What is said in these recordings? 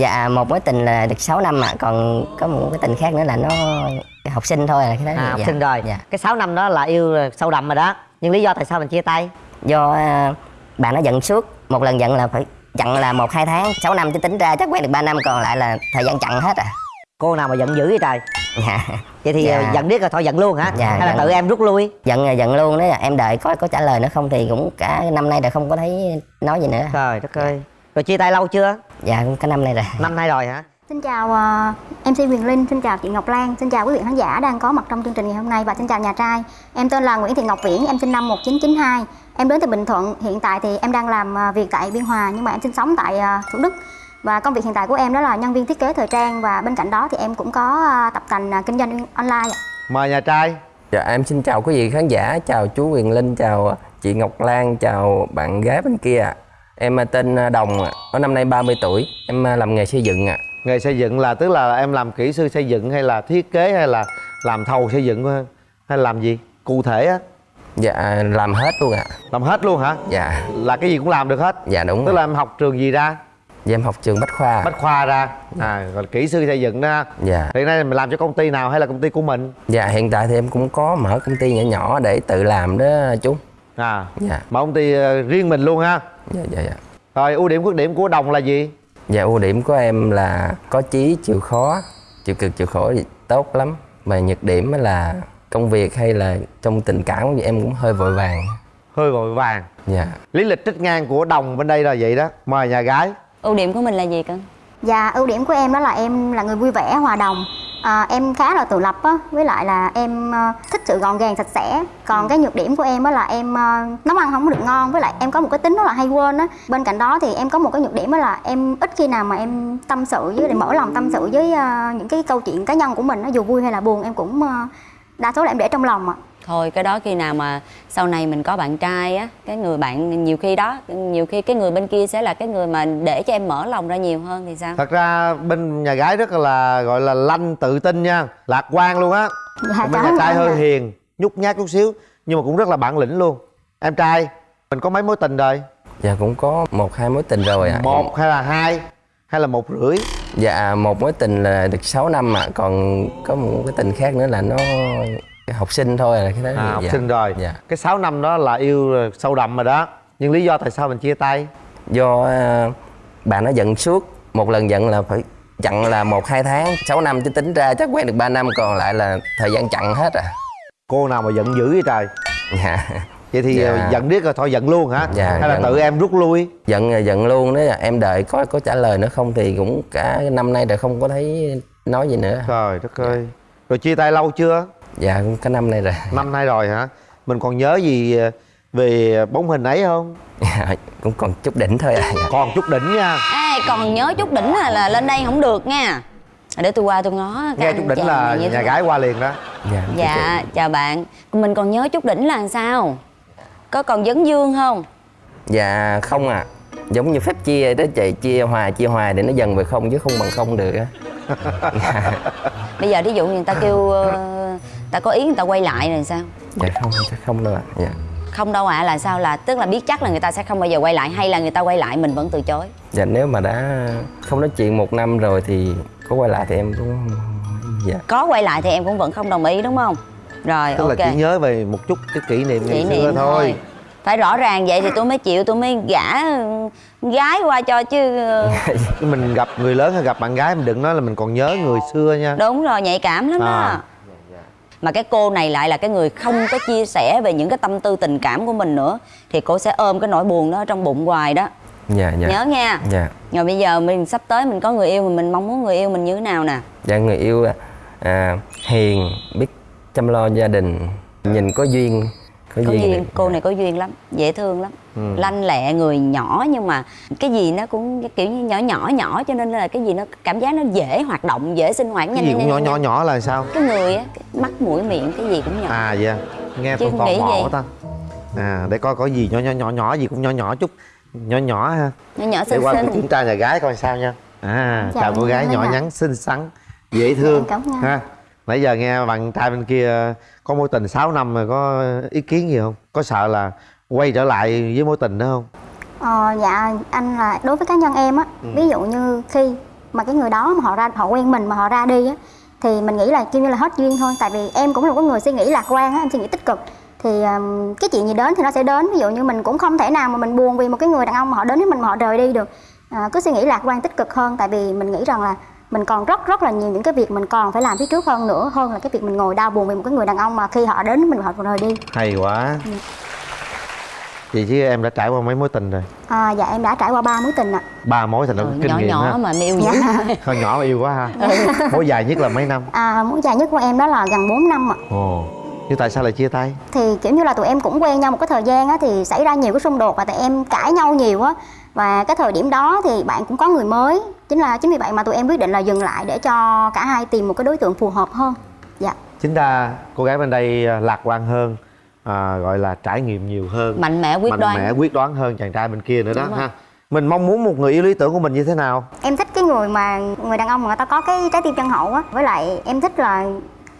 dạ một mối tình là được 6 năm ạ. Còn có một cái tình khác nữa là nó học sinh thôi là cái đó à học dạ. sinh rồi. Dạ. Cái 6 năm đó là yêu sâu đậm rồi đó. Nhưng lý do tại sao mình chia tay? Do à, bạn nó giận suốt. Một lần giận là phải chặn là một hai tháng 6 năm chứ tính ra chắc quen được 3 năm còn lại là thời gian chặn hết à. Cô nào mà giận dữ vậy trời? Dạ. Vậy thì Dạ. giận biết rồi thôi giận luôn hả? Dạ, hay là giận. tự em rút lui? Giận là giận luôn đấy em đợi có có trả lời nữa không thì cũng cả năm nay rồi không có thấy nói gì nữa. Trời đất ơi rồi chia tay lâu chưa dạ cũng cả năm nay rồi năm nay rồi hả Xin chào ờ, MC Huyền Linh, xin chào chị Ngọc Lan, xin chào quý vị khán giả đang có mặt trong chương trình ngày hôm nay và xin chào nhà trai. Em tên là Nguyễn Thị Ngọc Viễn, em sinh năm 1992. Em đến từ Bình Thuận, hiện tại thì em đang làm ờ, việc tại Biên Hòa nhưng mà em sinh sống tại ờ, Thủ Đức. Và công việc hiện tại của em đó là nhân viên thiết kế thời trang và bên cạnh đó thì em cũng có tập tành ờ, kinh doanh online. ạ. mời nhà trai Dạ em xin chào quý vị khán giả, chào chú Quyền Linh, chào chị Ngọc Lan, chào bạn gái bên kia ạ. Em tên Đồng, ạ, có năm nay 30 tuổi, em làm nghề xây dựng ạ. nghề xây dựng là tức là em làm kỹ sư xây dựng hay là thiết kế hay là làm thầu xây dựng hay là làm gì cụ thể á Dạ làm hết luôn ạ. làm hết luôn hả Dạ, là cái gì cũng làm được hết dạ đúng. tức ạ. là em học trường gì ra Dạ em học trường Bách Khoa. bách khoa ra à còn kỹ sư xây dựng đó Dạ. hiện nay mình làm cho công ty nào hay là công ty của mình Dạ hiện tại thì em cũng có mở công ty nhỏ nhỏ để tự làm đó chú. à Dạ. mà công ty riêng mình luôn ha Dạ dạ dạ. rồi ưu điểm khuyết điểm của đồng là gì Dạ ưu điểm của em là có chí, chịu khó, chịu cực chịu khổ thì tốt lắm. Mà nhược điểm là công việc hay là trong tình cảm thì em cũng hơi vội vàng. hơi vội vàng Dạ. lý lịch trích ngang của đồng bên đây là vậy đó mời nhà gái ưu điểm của mình là gì cưng Và ưu điểm của em đó là em là người vui vẻ, hòa đồng. À, em khá là tự lập á, với lại là em ờ, thích sự gọn gàng sạch sẽ. Còn cái nhược điểm của em đó là em ờ, nấu ăn không có được ngon, với lại em có một cái tính rất là hay quên á. Bên cạnh đó thì em có một cái nhược điểm đó là em ít khi nào mà em tâm sự với lại mở lòng tâm sự với ờ, những cái câu chuyện cá nhân của mình, nó dù vui hay là buồn em cũng đa số là em để trong lòng ạ. Thôi cái đó khi nào mà sau này mình có bạn trai á cái người bạn nhiều khi đó nhiều khi cái người bên kia sẽ là cái người mà để cho em mở lòng ra nhiều hơn thì sao? Thật ra bên nhà gái rất là gọi là lanh tự tin nha lạc quan luôn á. Dạ, Còn bên nhà trai hơi ạ. hiền nhút nhát chút xíu nhưng mà cũng rất là bản lĩnh luôn. Em trai mình có mấy mối tình rồi? Dạ cũng có một hai mối tình rồi ạ. một hay là hai? Hay là một rưỡi? Dạ một mối tình là được 6 năm ạ, còn có một cái tình khác nữa là nó học sinh thôi là cái đó. à, học dạ. sinh rồi Dạ. cái 6 năm đó là yêu sâu đậm rồi đó nhưng lý do tại sao mình chia tay Do à, bạn nó giận suốt, một lần giận là phải chặn là một hai tháng, 6 năm chứ tính ra chắc quen được 3 năm còn lại là thời gian chặn hết à. cô nào mà giận dữ vậy trời Dạ. vậy thì Dạ. ờ, giận biết rồi thôi giận luôn hả Dạ, hay là giận. tự em rút lui Giận là giận luôn đó, em đợi có có trả lời nữa không thì cũng cả năm nay rồi không có thấy nói gì nữa. trời đất ơi rồi chia tay lâu chưa Dạ cũng cả năm nay rồi. năm nay rồi hả? Mình còn nhớ gì ờ, về bóng hình ấy không? Dạ, cũng còn chút đỉnh thôi à. Dạ. còn chút đỉnh nha. Ê, còn nhớ chút đỉnh là, là lên đây không được nha. Để tôi qua tôi ngó nghe chút đỉnh là nhà thế gái qua liền đó. Dạ. dạ chào bạn. Mình còn nhớ chút đỉnh là sao? Có còn vấn dương không? Dạ không à Giống như phép chia đó chị Chia hòa chia hòa để nó dần về không chứ không bằng không được á. Bây giờ ví dụ người ta kêu ờ, ta có ý người ta quay lại rồi sao? Dạ không chắc không đâu ạ. Dạ. không đâu ạ là sao? Là tức là biết chắc là người ta sẽ không bao giờ quay lại hay là người ta quay lại mình vẫn từ chối? Dạ nếu mà đã không nói chuyện một năm rồi thì có quay lại thì em cũng Dạ. Có quay lại thì em cũng vẫn không đồng ý đúng không? Rồi tức ok. là chỉ nhớ về một chút cái kỷ niệm ngày kỷ xưa niệm thôi. thôi. Phải rõ ràng vậy thì tôi mới chịu tôi mới gả gái qua cho chứ. Mình gặp người lớn hay gặp bạn gái mình đừng nói là mình còn nhớ người xưa nha. Đúng rồi nhạy cảm lắm đó. À. mà cái cô này lại là cái người không có chia sẻ về những cái tâm tư tình cảm của mình nữa thì cô sẽ ôm cái nỗi buồn đó ở trong bụng hoài đó. Dạ dạ. Nhớ nha. Dạ. Rồi bây giờ mình sắp tới mình có người yêu mà mình mong muốn người yêu mình như thế nào nè? Dạ người yêu à, hiền biết chăm lo gia đình Nhìn có duyên Có, có duyên để- cô này có duyên lắm dễ thương lắm. Ừ. lanh lẹ người nhỏ nhưng mà cái gì nó cũng kiểu như nhỏ nhỏ nhỏ cho nên là cái gì nó cảm giác nó dễ hoạt động dễ sinh hoạt. Cái nhanh gì nhanh, cũng nhỏ nhanh, nhỏ nhanh. nhỏ là sao? Cái người á cái mắt mũi miệng cái gì cũng nhỏ. À dạ nghe tôi tò mò gì? ta. À để coi có gì nhỏ nhỏ nhỏ nhỏ gì cũng nhỏ nhỏ chút. Nhỏ nhỏ ha. Nhỏ nhỏ để xinh qua tôi xinh. kiểm tra nhà gái coi sao nha. À Dạ, chào cô gái nhỏ nhắn xinh xắn dễ thương. Ha nãy giờ nghe bạn trai bên kia có mối tình 6 năm rồi có ý kiến gì không? Có sợ là quay trở lại với mối tình đó không? Ờ, dạ anh là đối với cá nhân em á Ừ. ví dụ như khi mà cái người đó mà họ ra họ quen mình mà họ ra đi á thì mình nghĩ là kêu như là hết duyên thôi. Tại vì em cũng là một người suy nghĩ lạc quan á em suy nghĩ tích cực. Thì um, cái chuyện gì đến thì nó sẽ đến. Ví dụ như mình cũng không thể nào mà mình buồn vì một cái người đàn ông mà họ đến với mình mà họ rời đi được. À, cứ suy nghĩ lạc quan tích cực hơn. Tại vì mình nghĩ rằng là mình còn rất rất là nhiều những cái việc mình còn phải làm phía trước hơn nữa hơn là cái việc mình ngồi đau buồn vì một cái người đàn ông mà khi họ đến mình họ rời đi. Hay quá. Vậy chứ em đã trải qua mấy mối tình rồi? À, dạ em đã trải qua ba mối tình ạ. Ba mối thì nó Ừ, kinh nhỏ nghiệm nhỏ ha. mà yêu dữ. Con nhỏ mà yêu quá ha. Mối dài nhất là mấy năm? À, mối dài nhất của em đó là gần 4 năm ạ. Ồ. Nhưng tại sao lại chia tay? Thì kiểu như là tụi em cũng quen nhau một cái thời gian á thì xảy ra nhiều cái xung đột và tụi em cãi nhau nhiều á và cái thời điểm đó thì bạn cũng có người mới. Chính là chính vì vậy mà tụi em quyết định là dừng lại để cho cả hai tìm một cái đối tượng phù hợp hơn. Dạ. Chính ra cô gái bên đây à, lạc quan hơn à, gọi là trải nghiệm nhiều hơn. Mạnh mẽ quyết mạnh đoán. mẽ quyết đoán hơn chàng trai bên kia nữa đó rồi. ha. Mình mong muốn một người yêu lý tưởng của mình như thế nào? Em thích cái người mà người đàn ông mà người ta có cái trái tim chân hậu á. Với lại em thích là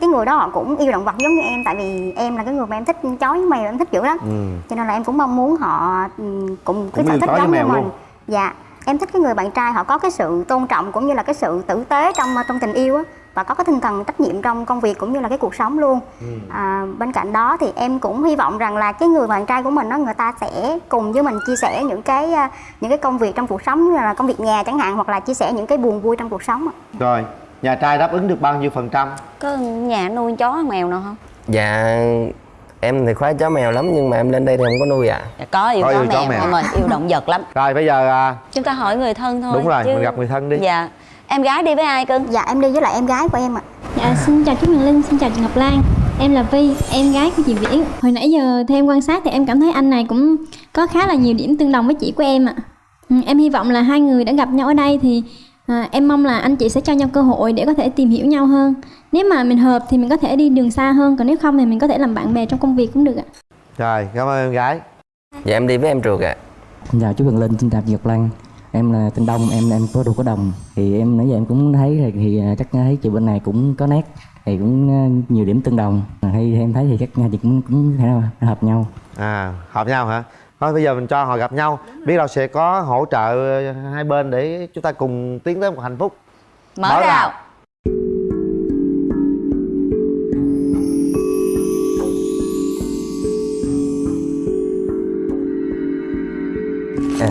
cái người đó họ cũng yêu động vật giống như em tại vì em là cái người mà em thích chó với mèo em thích dữ lắm ừ. cho nên là em cũng mong muốn họ ừ, cũng cái sở thích giống như mình luôn. dạ em thích cái người bạn trai họ có cái sự tôn trọng cũng như là cái sự tử tế trong trong tình yêu á và có cái tinh thần trách nhiệm trong công việc cũng như là cái cuộc sống luôn Ừ. à, bên cạnh đó thì em cũng hy vọng rằng là cái người bạn trai của mình đó người ta sẽ cùng với mình chia sẻ những cái à, những cái công việc trong cuộc sống như là công việc nhà chẳng hạn hoặc là chia sẻ những cái buồn vui trong cuộc sống rồi nhà trai đáp ứng được bao nhiêu phần trăm? Có nhà nuôi chó mèo nào không? Dạ em thì khoái chó mèo lắm nhưng mà em lên đây thì không có nuôi ạ. Dạ, có yêu Có chó yêu chó mèo mèo. em ơi yêu động vật lắm. Rồi bây giờ à, chúng ta hỏi người thân thôi Đúng rồi, chứ- mình gặp người thân đi. dạ. Em gái đi với ai cưng? Dạ em đi với lại em gái của em ạ. Dạ, xin chào chú Huyền Linh, xin chào chị Ngọc Lan. Em là Vi, em gái của chị Viễn. Hồi nãy giờ theo em quan sát thì em cảm thấy anh này cũng có khá là nhiều điểm tương đồng với chị của em ạ. Ừ, Em hy vọng là hai người đã gặp nhau ở đây thì à, em mong là anh chị sẽ cho nhau cơ hội để có thể tìm hiểu nhau hơn. Nếu mà mình hợp thì mình có thể đi đường xa hơn Còn nếu không thì mình có thể làm bạn bè trong công việc cũng được ạ. Rồi cảm ơn em gái. Dạ em đi với em ruột ạ. Xin chào chú Huyền Linh, xin chào chị Ngọc Lan. Em là tên Đông, em em có ruột có đồng. Thì em nãy giờ em cũng thấy thì, thì à, chắc thấy chị bên này cũng có nét Thì cũng à, nhiều điểm tương đồng. Hay em thấy thì chắc chị cũng cũng thể nào hợp nhau à hợp nhau hả? Thôi bây giờ mình cho họ gặp nhau. Biết đâu sẽ có hỗ trợ hai bên để chúng ta cùng tiến tới một hạnh phúc. Mở à, dạ. À,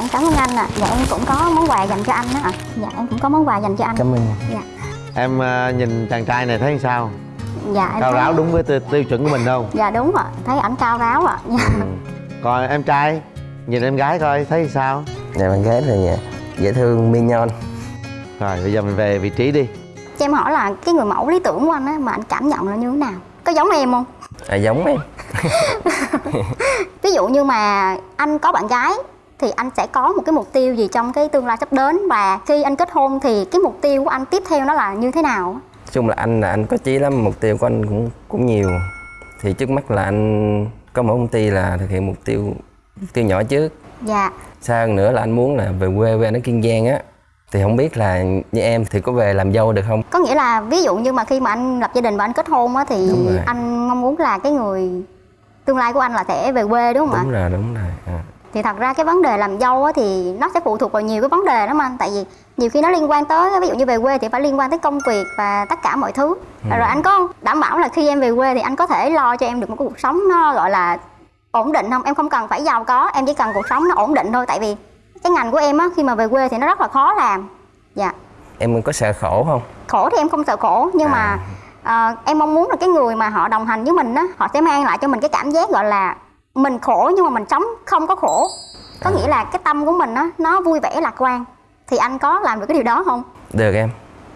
em cảm ơn anh ạ. Dạ em cũng có món quà dành cho anh đó ạ. Dạ em cũng có món quà dành cho anh. Cảm ơn. Dạ. Em à, nhìn chàng trai này thấy sao dạ em cao thấy- ráo đúng với tiêu, tiêu chuẩn của mình không? Dạ đúng ạ thấy ảnh cao ráo ạ. Dạ. ừ. còn em trai nhìn em gái coi thấy sao? Dạ bạn gái thì dễ thương mignon rồi bây giờ mình về vị trí đi. Cho em hỏi là cái người mẫu lý tưởng của anh á mà anh cảm nhận là như thế nào? Có giống em không? À, giống em. Ví dụ như mà anh có bạn gái thì anh sẽ có một cái mục tiêu gì trong cái tương lai sắp đến? Và khi anh kết hôn thì cái mục tiêu của anh tiếp theo nó là như thế nào chung là anh là anh có chí lắm mục tiêu của anh cũng cũng nhiều. Thì trước mắt là anh có một công ty là thực hiện mục tiêu mục tiêu nhỏ trước. Dạ. Xa hơn nữa là anh muốn là về quê về ở kiên giang á. Thì không biết là như em thì có về làm dâu được không? Có nghĩa là ví dụ như mà khi mà anh lập gia đình và anh kết hôn á thì Đúng anh mong muốn là cái người tương lai của anh là sẽ về quê đúng không ạ? Đúng rồi đúng rồi. À. thì thật ra cái vấn đề làm dâu á thì nó sẽ phụ thuộc vào nhiều cái vấn đề lắm anh. Tại vì nhiều khi nó liên quan tới ví dụ như về quê thì phải liên quan tới công việc và tất cả mọi thứ. Rồi anh có đảm bảo là khi em về quê thì anh có thể lo cho em được một cuộc sống nó gọi là ổn định không? Em không cần phải giàu có em chỉ cần cuộc sống nó ổn định thôi. Tại vì cái ngành của em á khi mà về quê thì nó rất là khó làm. Dạ. Em có sợ khổ không? Khổ thì em không sợ khổ nhưng mà ờ, em mong muốn là cái người mà họ đồng hành với mình á họ sẽ mang lại cho mình cái cảm giác gọi là mình khổ nhưng mà mình sống không có khổ. Có nghĩa là cái tâm của mình á nó vui vẻ lạc quan thì anh có làm được cái điều đó không? Được em.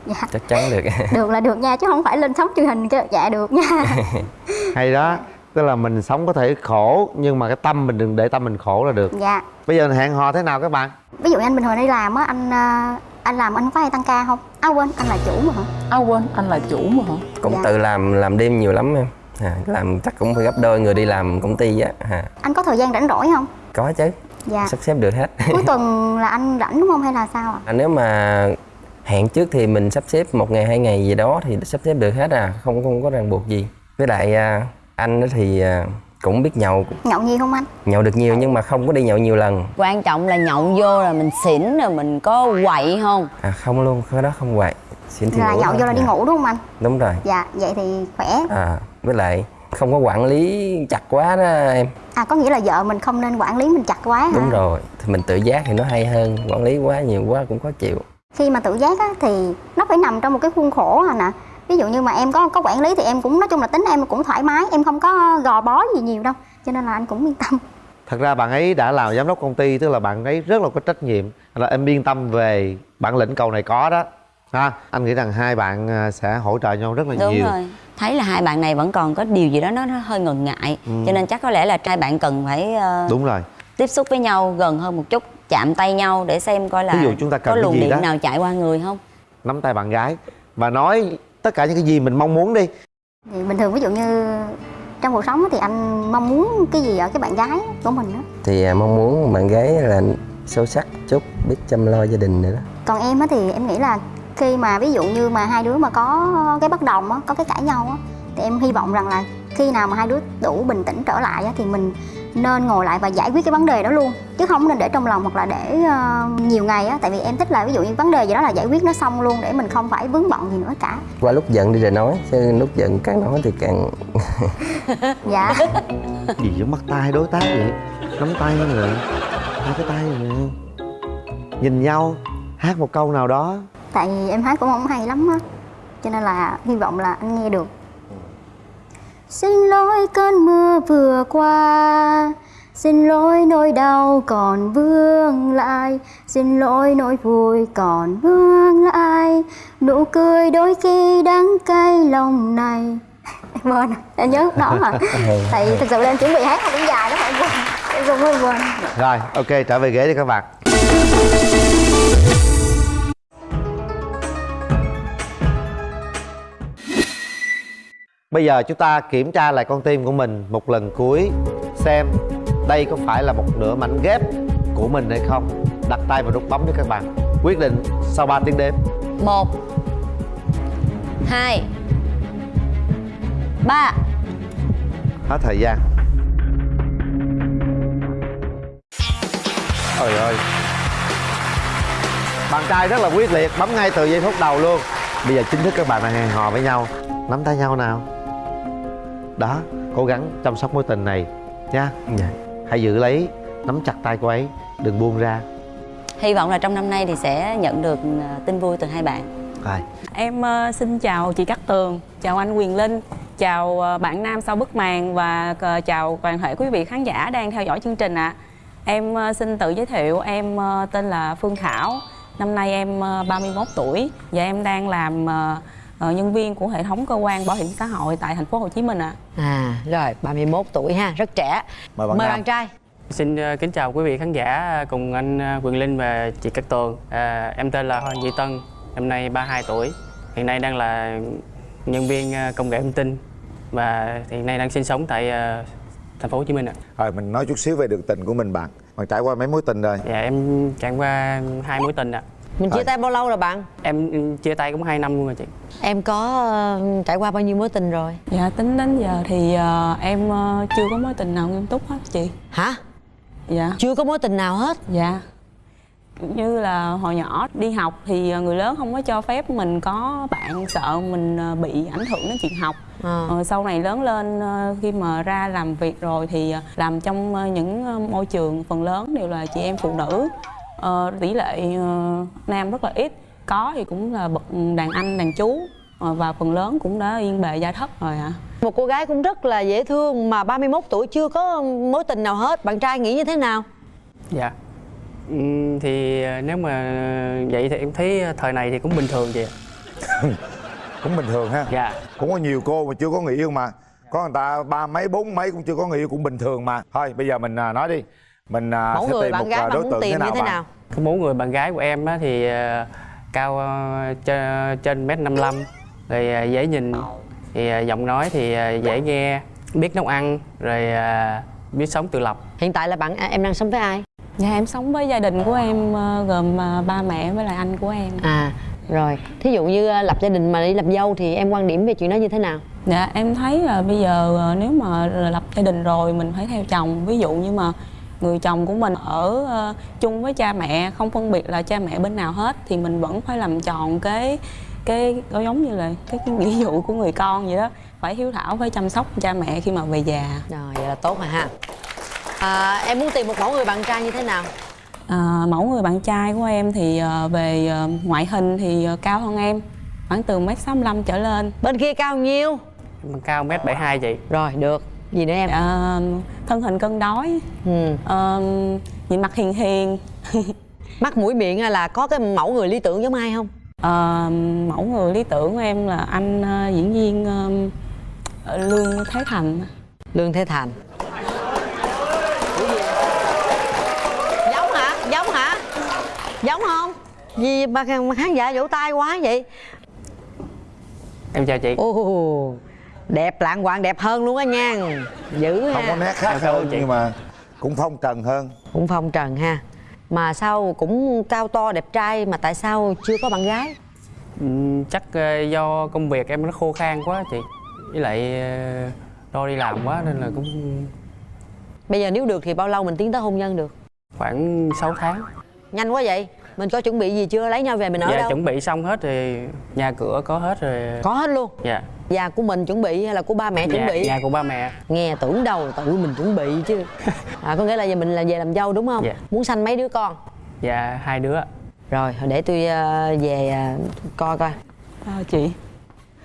Dạ. Chắc chắn được. Được là được nha chứ không phải lên sóng truyền hình kêu dạ được nha. Hay đó tức là mình sống có thể khổ nhưng mà cái tâm mình đừng để tâm mình khổ là được. Dạ. Bây giờ hẹn hò thế nào các bạn? Ví dụ như anh bình thường đi làm á anh ờ, anh làm anh có hay tăng ca không? À quên anh là chủ mà hả? À quên, anh là chủ mà hả? cũng Dạ. tự làm làm đêm nhiều lắm em. À, làm chắc cũng phải gấp đôi người đi làm công ty á à, anh có thời gian rảnh rỗi không? Có chứ dạ. Sắp xếp được hết. Cuối tuần là anh rảnh đúng không hay là sao ạ? À, nếu mà hẹn trước thì mình sắp xếp một ngày hai ngày gì đó thì sắp xếp được hết à không không có ràng buộc gì. Với lại à, anh á thì à, cũng biết nhậu. Nhậu nhiều không anh? Nhậu được nhiều nhưng mà không có đi nhậu nhiều lần. Quan trọng là nhậu vô là mình xỉn rồi mình có quậy không? À không luôn cái đó không vậy xin thì là ngủ nhậu thôi. vô là đi Dạ. ngủ đúng không anh? Đúng rồi. Dạ vậy thì khỏe. À với lại không có quản lý chặt quá đó em. À có nghĩa là vợ mình không nên quản lý mình chặt quá hả? Đúng rồi thì mình tự giác thì nó hay hơn quản lý quá nhiều quá cũng khó chịu. Khi mà tự giác á, thì nó phải nằm trong một cái khuôn khổ anh ạ ví dụ như mà em có có quản lý thì em cũng nói chung là tính em cũng thoải mái em không có gò bó gì nhiều đâu cho nên là anh cũng yên tâm. Thật ra bạn ấy đã làm giám đốc công ty tức là bạn ấy rất là có trách nhiệm. Là em yên tâm về bản lĩnh cầu này có đó ha anh nghĩ rằng hai bạn à, sẽ hỗ trợ nhau rất là đúng nhiều. rồi. Thấy là hai bạn này vẫn còn có điều gì đó nó, nó hơi ngần ngại. Ừ. cho nên chắc có lẽ là hai bạn cần phải ờ, đúng rồi. tiếp xúc với nhau gần hơn một chút chạm tay nhau để xem coi là Ví dụ chúng ta cần có luồng điện đó. nào chạy qua người không? Nắm tay bạn gái và nói tất cả những cái gì mình mong muốn đi. Thì bình thường ví dụ như trong cuộc sống á, thì anh mong muốn cái gì ở cái bạn gái của mình đó thì à, mong muốn bạn gái là sâu sắc chút biết chăm lo gia đình nữa đó. Còn em á thì em nghĩ là khi mà ví dụ như mà hai đứa mà có cái bất đồng á có cái cãi nhau á thì em hy vọng rằng là khi nào mà hai đứa đủ bình tĩnh trở lại á thì mình nên ngồi lại và giải quyết cái vấn đề đó luôn. Chứ không nên để trong lòng hoặc là để ờ, nhiều ngày á tại vì em thích là ví dụ như vấn đề gì đó là giải quyết nó xong luôn để mình không phải vướng bận gì nữa cả. Qua lúc giận đi rồi nói chứ lúc giận càng nói thì càng dạ. Gì giống bắt tay đối tác vậy? Nắm tay rồi. Hai cái tay rồi. Nhìn nhau hát một câu nào đó tại vì em hát cũng không hay lắm á. Cho nên là hy vọng là anh nghe được. Xin lỗi cơn mưa vừa qua. Xin lỗi nỗi đau còn vương lại. Xin lỗi nỗi vui còn vương lại. Nụ cười đôi khi đắng cay lòng này. Em quên em nhớ đó mà. Tại vì thực sự là em chuẩn bị hát cũng dài đó em quên. Em em quên. Rồi ok trở về ghế đi các bạn Bây giờ chúng ta kiểm tra lại con tim của mình một lần cuối Xem đây có phải là một nửa mảnh ghép của mình hay không. Đặt tay vào nút bấm cho các bạn. Quyết định sau 3 tiếng đếm. Một hai ba. Hết thời gian. Trời ơi. Bạn trai rất là quyết liệt Bấm ngay từ giây phút đầu luôn. Bây giờ chính thức các bạn đang hẹn hò với nhau. Nắm tay nhau nào Đó Cố gắng chăm sóc mối tình này Nha dạ. Hãy giữ lấy Nắm chặt tay cô ấy Đừng buông ra hy vọng là trong năm nay thì sẽ nhận được ờ, tin vui từ hai bạn Rồi Em ờ, xin chào chị Cát Tường, chào anh Quyền Linh, chào ờ, bạn Nam sau bức màn và ờ, chào toàn thể quý vị khán giả đang theo dõi chương trình ạ. Em ờ, xin tự giới thiệu, em ờ, tên là Phương Thảo, năm nay em ờ, 31 tuổi và em đang làm ờ, ờ, nhân viên của hệ thống cơ quan bảo hiểm xã hội tại thành phố Hồ Chí Minh ạ. À rồi 31 tuổi ha, rất trẻ. Mời bạn Mời bạn trai. Xin ờ, kính chào quý vị khán giả cùng anh ờ, Quyền Linh và chị Cát Tường. À, em tên là Hoàng Duy Tân, năm nay 32 tuổi. Hiện nay đang là nhân viên ờ, công nghệ thông tin và hiện nay đang sinh sống tại ờ, thành phố Hồ Chí Minh ạ. Rồi mình nói chút xíu về đường tình của mình bạn Bạn trải qua mấy mối tình rồi Dạ em trải qua hai mối tình ạ. Mình chia Rồi. tay bao lâu rồi bạn? Em ừ, chia tay cũng 2 năm luôn rồi chị. Em có ờ, trải qua bao nhiêu mối tình rồi? Dạ tính đến giờ thì ờ, em ờ, chưa có mối tình nào nghiêm túc hết chị. Hả? Dạ. Chưa có mối tình nào hết? Dạ như là hồi nhỏ đi học thì người lớn không có cho phép mình có bạn sợ mình ờ, bị ảnh hưởng đến chuyện học Ờ. Ờ, sau này lớn lên ờ, khi mà ra làm việc rồi thì ờ, làm trong ờ, những ờ, môi trường phần lớn đều là chị em phụ nữ Ờ, tỷ lệ ờ, nam rất là ít có thì cũng là bậc đàn anh đàn chú Ờ, và phần lớn cũng đã yên bề gia thất rồi ạ Một cô gái cũng rất là dễ thương mà 31 tuổi chưa có mối tình nào hết. Bạn trai nghĩ như thế nào? Dạ. Ừm, thì nếu mà vậy thì em thấy thời này thì cũng bình thường chị ạ. Cũng bình thường ha Dạ. Cũng có nhiều cô mà chưa có người yêu mà Có người ta ba mấy bốn mấy cũng chưa có người yêu cũng bình thường mà Thôi bây giờ mình à, nói đi Mình à, Mẫu sẽ người tìm bạn một gái à, bạn đối muốn tượng tìm thế nào như thế bạn? nào? Cái mẫu người bạn gái của em á thì ờ, cao trên trên mét 55 rồi ờ, dễ nhìn. Thì giọng nói thì dễ nghe biết nấu ăn rồi biết sống tự lập. Hiện tại là bạn à, em đang sống với ai? Dạ em sống với gia đình của em gồm ba mẹ với lại anh của em. À, rồi. Thí dụ như lập gia đình mà đi lập dâu thì em quan điểm về chuyện đó như thế nào? Dạ em thấy là bây giờ nếu mà lập gia đình rồi mình phải theo chồng. Ví dụ như mà người chồng của mình ở ờ, chung với cha mẹ Không phân biệt là cha mẹ bên nào hết Thì mình vẫn phải làm tròn cái cái nó giống như là cái, cái nghĩa vụ của người con vậy đó. Phải hiếu thảo, phải chăm sóc cha mẹ khi mà về già. Rồi vậy là tốt rồi ha. À, em muốn tìm một mẫu người bạn trai như thế nào? À, mẫu người bạn trai của em thì ờ, về ờ, ngoại hình thì cao hơn em khoảng từ mét sáu trở lên. Bên kia cao nhiêu? Em cao mét 72 chị rồi được gì nữa em? À, thân hình cân đối. Ừ. Ờ, nhìn mặt hiền hiền. Mắt mũi miệng là có cái mẫu người lý tưởng giống ai không? Ờ, mẫu người lý tưởng của em là anh ờ, diễn viên Lương Thế Thành. Lương thế thành. Giống hả? Giống hả? Giống không? Gì mà khán giả vỗ tay quá vậy? Em chào chị. Ồ đẹp lạng quạng đẹp hơn luôn á nha. Dữ ha. không có nét khác hơn chị. nhưng mà cũng phong trần hơn. Cũng phong trần ha. Mà sao cũng cao to đẹp trai mà tại sao chưa có bạn gái? Ừm, chắc ờ, do công việc em nó khô khan quá chị. Với lại ờ, đo đi làm quá nên là cũng bây giờ nếu được thì bao lâu mình tiến tới hôn nhân được? Khoảng 6 tháng. Nhanh quá vậy. Mình có chuẩn bị gì chưa? Lấy nhau về mình ở dạ đâu? chuẩn bị xong hết thì nhà cửa có hết rồi. Có hết luôn? Dạ nhà của mình chuẩn bị hay là của ba mẹ chuẩn nhà, bị? nhà của ba mẹ. Nghe tưởng đâu tự mình chuẩn bị chứ. À, có nghĩa là giờ mình là về làm dâu đúng không? Dạ. muốn sanh mấy đứa con? Dạ hai đứa. Rồi để tôi ờ, về ờ, coi coi. Sao chị?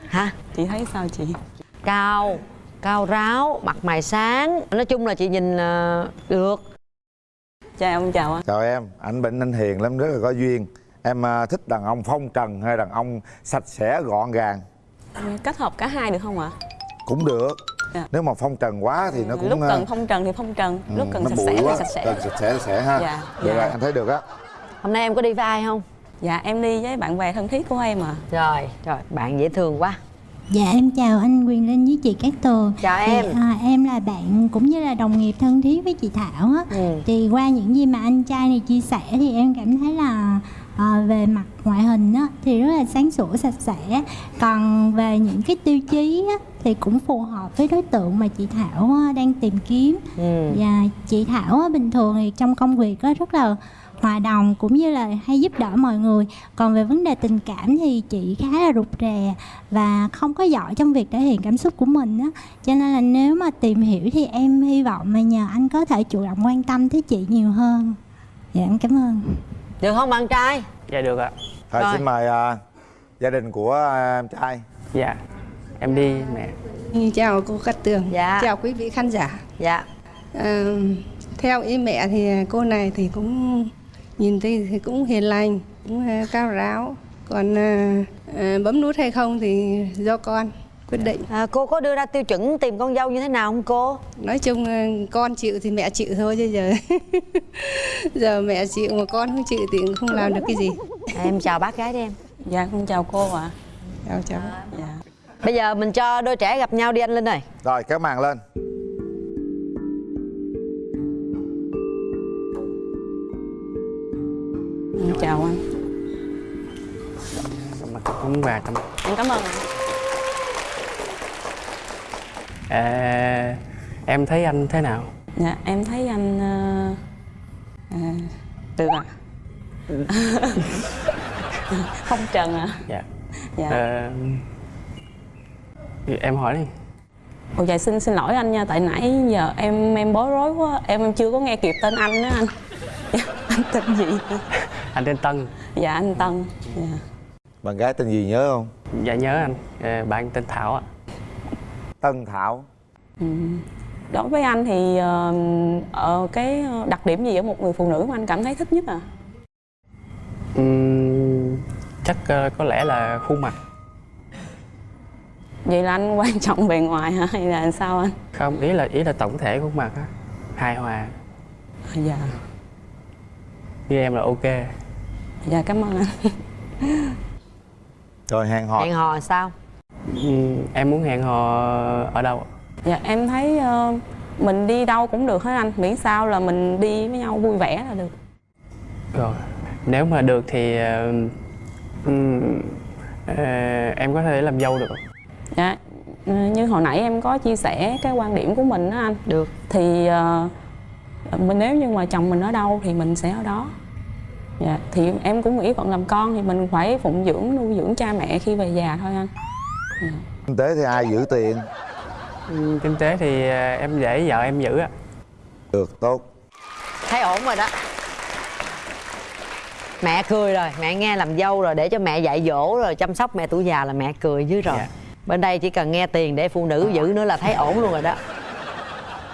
hả? Chị thấy sao chị? cao cao ráo mặt mày sáng. Nói chung là chị nhìn ờ, được. Chào ông chào anh. Chào em anh bệnh anh hiền lắm rất là có duyên. Em à, thích đàn ông phong trần hay đàn ông sạch sẽ gọn gàng Kết hợp cả hai được không ạ? cũng được Dạ. nếu mà phong trần quá thì nó cũng Lúc cần phong trần thì phong trần ừ, Lúc cần sạch sẽ quá thì sạch sẽ cần sạch sẽ sạch sẽ ha Dạ, được dạ. rồi anh thấy được á hôm nay em có đi với ai không Dạ em đi với bạn bè thân thiết của em à rồi rồi bạn dễ thương quá Dạ em chào anh Quyền Linh với chị Cát Tường Chào Thì, em. à, Em là bạn cũng như là đồng nghiệp thân thiết với chị Thảo á Ừ. Thì qua những gì mà anh trai này chia sẻ thì em cảm thấy là à, về mặt ngoại hình á, thì rất là sáng sủa sạch sẽ. Còn về những cái tiêu chí á, thì cũng phù hợp với đối tượng mà chị Thảo á, đang tìm kiếm. Ừ. Và chị Thảo á, bình thường thì trong công việc á, rất là hòa đồng cũng như là hay giúp đỡ mọi người. Còn về vấn đề tình cảm thì chị khá là rụt rè và không có giỏi trong việc thể hiện cảm xúc của mình á. Cho nên là nếu mà tìm hiểu thì em hy vọng là nhờ anh có thể chủ động quan tâm tới chị nhiều hơn. Dạ em cảm ơn được không bạn trai dạ được ạ Thôi Rồi. xin mời à, gia đình của à, em trai dạ em đi mẹ Chào cô Cát Tường. Dạ. Chào quý vị khán giả. dạ Ờ, theo ý mẹ thì cô này thì cũng nhìn thì, thì cũng hiền lành, cũng ờ, cao ráo. Còn ờ, ờ, bấm nút hay không thì do con quyết định. à, cô có đưa ra tiêu chuẩn tìm con dâu như thế nào không cô? Nói chung ờ, con chịu thì mẹ chịu thôi chứ giờ giờ mẹ chịu mà con không chịu thì cũng không làm được cái gì. à, em chào bác gái đi em. Dạ con chào cô ạ. Chào cháu. Dạ. Bây giờ mình cho đôi trẻ gặp nhau đi anh linh ơi. Rồi kéo màn lên. Chào anh. Mặt cũng và tâm Em cảm ơn anh à, em thấy anh thế nào? Dạ em thấy anh à, Được ạ. Phong trần ạ. Dạ. Dạ. Ờ, em hỏi đi. Ồ dạ xin xin lỗi anh nha Tại nãy giờ em em bối rối quá Em em chưa có nghe kịp tên anh nữa anh. Dạ, Anh tên gì? Anh tên Tân. Dạ anh Tân. Dạ. bạn gái tên gì nhớ không? Dạ nhớ anh. Ờ, bạn tên Thảo ạ Tân Thảo. Ừ. Đối với anh thì ờ, ờ, cái đặc điểm gì ở một người phụ nữ mà anh cảm thấy thích nhất à? Ừm, chắc ờ, có lẽ là khuôn mặt. Vậy là anh quan trọng bề ngoài hả? Hay là sao anh? không ý là ý là tổng thể khuôn mặt á. Hài hòa. Dạ, với em là ok. Dạ cảm ơn anh. rồi hẹn hò. Hẹn hò sao em muốn hẹn hò ở đâu Dạ em thấy ờ, mình đi đâu cũng được hết anh, miễn sao là mình đi với nhau vui vẻ là được. rồi nếu mà được thì ờ, Ừm, ờ, em có thể làm dâu được không? Dạ, ừ, như hồi nãy em có chia sẻ cái quan điểm của mình đó anh. Được. Thì mình nếu như mà chồng mình ở đâu thì mình sẽ ở đó. Dạ, thì em cũng nghĩ phận làm con thì mình phải phụng dưỡng nuôi dưỡng cha mẹ khi về già thôi anh. Kinh tế thì ai giữ tiền? Ừm, Kinh tế thì ờ, em để vợ em giữ ạ. được tốt. Thấy ổn rồi đó. Mẹ cười rồi mẹ nghe làm dâu rồi để cho mẹ dạy dỗ rồi chăm sóc mẹ tuổi già là mẹ cười dưới rồi. Dạ. bên đây chỉ cần nghe tiền để phụ nữ giữ nữa là thấy ổn luôn rồi đó.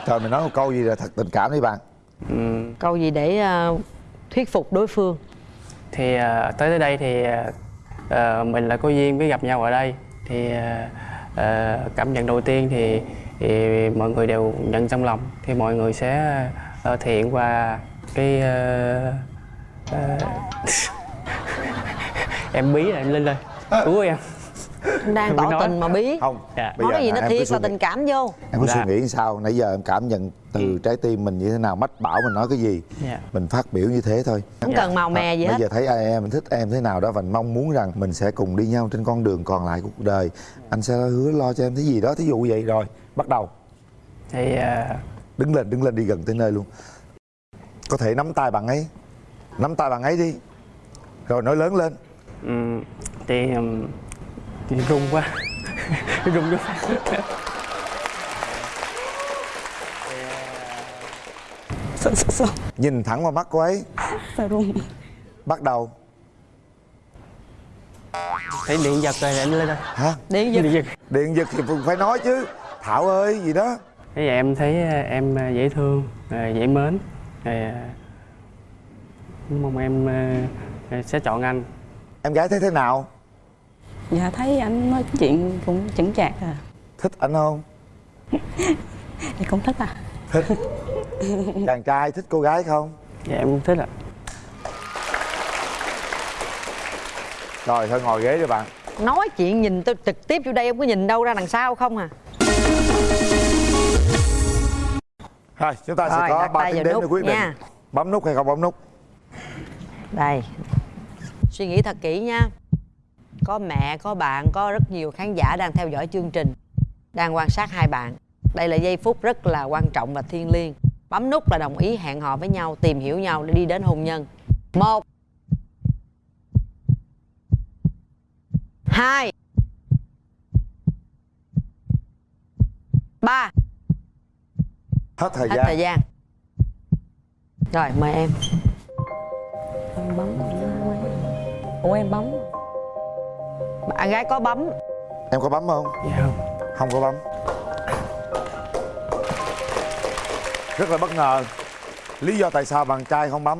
Trời mình nói một câu gì là thật tình cảm đi bạn Ừm, câu gì để ờ, thuyết phục đối phương? Thì ờ, tới tới đây thì ờ, mình là có duyên với gặp nhau ở đây thì ờ, cảm nhận đầu tiên thì, thì mọi người đều nhận trong lòng. Thì mọi người sẽ ờ, thể hiện qua cái ờ, ờ, em bí là em lên lên. Cứu em đang tỏ tình mà bí không Dạ. bây nói cái gì nó thiệt là tình cảm vô. Em có Dạ. suy nghĩ sao nãy giờ em cảm nhận từ trái tim mình như thế nào mách bảo mình nói cái gì. Dạ. mình phát biểu như thế thôi. Không cần màu mè gì bây hết. giờ thấy ai em thích em thế nào đó và mong muốn rằng mình sẽ cùng đi nhau trên con đường còn lại của cuộc đời. Anh sẽ hứa lo cho em cái gì đó thí dụ vậy rồi bắt đầu. Thì ờ, đứng lên đứng lên đi gần tới nơi luôn. Có thể nắm tay bạn ấy. Nắm tay bạn ấy đi. Rồi nói lớn lên. Ừm, thì thì run quá. Run quá Sợ, sợ, sợ, nhìn thẳng vào mắt cô ấy. Sợ run. bắt đầu. Thấy điện giật rồi em lên rồi hả? Điện giật. Điện giật. Điện giật thì phải nói chứ. Thảo ơi gì đó. Thế vậy em thấy ờ, em ờ, dễ thương, ờ, dễ mến. Rồi, Mong em sẽ chọn anh. Em gái thấy thế nào Dạ thấy anh nói chuyện cũng chững chạc à. thích anh không? Thì cũng thích à. thích. Chàng trai thích cô gái không? Dạ em cũng thích ạ. Rồi thôi ngồi ghế đi bạn. Nói chuyện nhìn tôi trực tiếp vô đây em có nhìn đâu ra đằng sau không à? Rồi, chúng ta sẽ Rồi, có đặt 3 tay tiếng đếm để nút quyết định nha. bấm nút hay không bấm nút? Đây. Suy nghĩ thật kỹ nha có mẹ có bạn có rất nhiều khán giả đang theo dõi chương trình đang quan sát hai bạn. Đây là giây phút rất là quan trọng và thiêng liêng. Bấm nút là đồng ý hẹn hò với nhau tìm hiểu nhau để đi đến hôn nhân. Một hai ba. Hết thời hết gian. thời gian. Rồi mời em. Em bấm ủa em bấm bạn gái có bấm. Em có bấm không? Dạ không. Không có bấm. Rất là bất ngờ. Lý do tại sao bạn trai không bấm?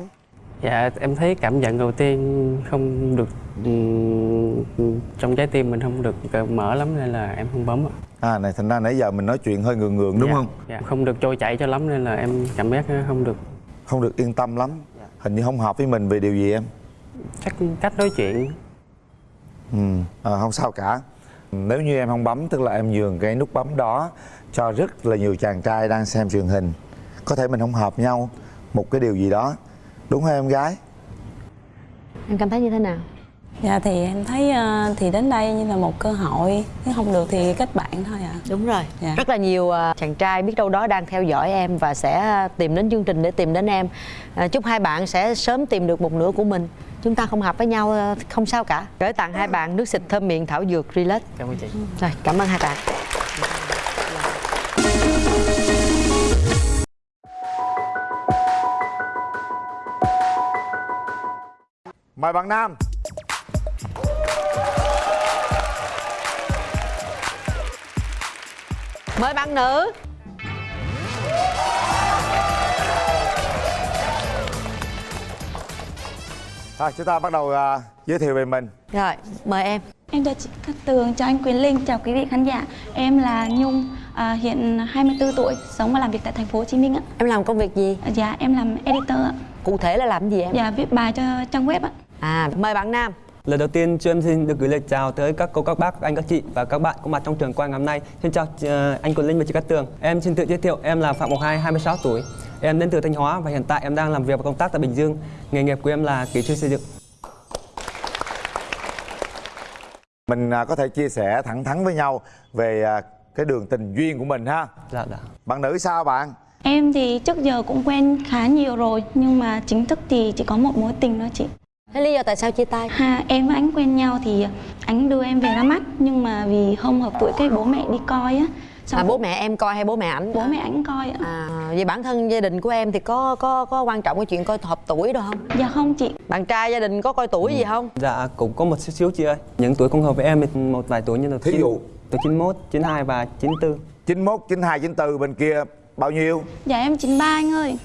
Dạ em thấy cảm nhận đầu tiên không được ừm, Trong trái tim mình không được mở lắm nên là em không bấm ạ. À này thành ra nãy giờ mình nói chuyện hơi ngượng ngượng đúng Dạ, không? Dạ. Không được trôi chảy cho lắm nên là em cảm giác không được. Không được yên tâm lắm. Hình như không hợp với mình về điều gì em? Chắc cách nói chuyện ừ. À, không sao cả. Nếu như em không bấm tức là em nhường cái nút bấm đó cho rất là nhiều chàng trai đang xem truyền hình. Có thể mình không hợp nhau một cái điều gì đó. Đúng không em gái? Em cảm thấy như thế nào? Dạ thì em thấy ờ, thì đến đây như là một cơ hội. Nếu không được thì kết bạn thôi ạ. Đúng rồi. Dạ. rất là nhiều à, chàng trai biết đâu đó đang theo dõi em và sẽ tìm đến chương trình để tìm đến em. À, chúc hai bạn sẽ sớm tìm được một nửa của mình chúng ta không hợp với nhau à, không sao cả. Gửi tặng hai bạn nước xịt thơm miệng thảo dược relax. Cảm ơn chị. Rồi cảm ơn hai bạn. Mời bạn nam. Mời bạn nữ Rồi chúng ta bắt đầu à, giới thiệu về mình rồi mời em Em chào chị Cát Tường, chào anh Quyền Linh, chào quý vị khán giả. Em là Nhung, à, hiện 24 tuổi, sống và làm việc tại thành phố Hồ Chí Minh ạ. em làm công việc gì Dạ, em làm editor ạ. cụ thể là làm gì em Dạ, viết bài cho trang web ạ. à mời bạn nam Lời đầu tiên cho em xin được gửi lời chào tới các cô, các bác, các anh, các chị và các bạn có mặt trong trường quay ngày hôm nay. Xin chào ờ, anh Quỳnh Linh và chị Cát Tường. Em xin tự giới thiệu, em là Phạm Ngọc Hai, 26 tuổi. Em đến từ Thanh Hóa và hiện tại em đang làm việc và công tác tại Bình Dương. Nghề nghiệp của em là kỹ sư xây dựng. mình à, có thể chia sẻ thẳng thắn với nhau về à, cái đường tình duyên của mình ha dạ dạ bạn nữ sao bạn Em thì trước giờ cũng quen khá nhiều rồi Nhưng mà chính thức thì chỉ có một mối tình thôi chị Thế lý do tại sao chia tay? Ha, em với anh quen nhau thì anh đưa em về ra mắt Nhưng mà vì không hợp tuổi cái bố mẹ đi coi á Xong À, bố mẹ em coi hay bố mẹ ảnh? Bố mẹ ảnh coi ạ À, vậy bản thân gia đình của em thì có có có quan trọng cái chuyện coi hợp tuổi đâu không? Dạ không chị Bạn trai gia đình có coi tuổi gì không? Dạ cũng có một xíu xíu chị ơi Những tuổi không hợp với em thì một vài tuổi như là Thí dụ? Từ 91, 92 và 94 91, 92, 94 bên kia bao nhiêu? Dạ em 93 anh ơi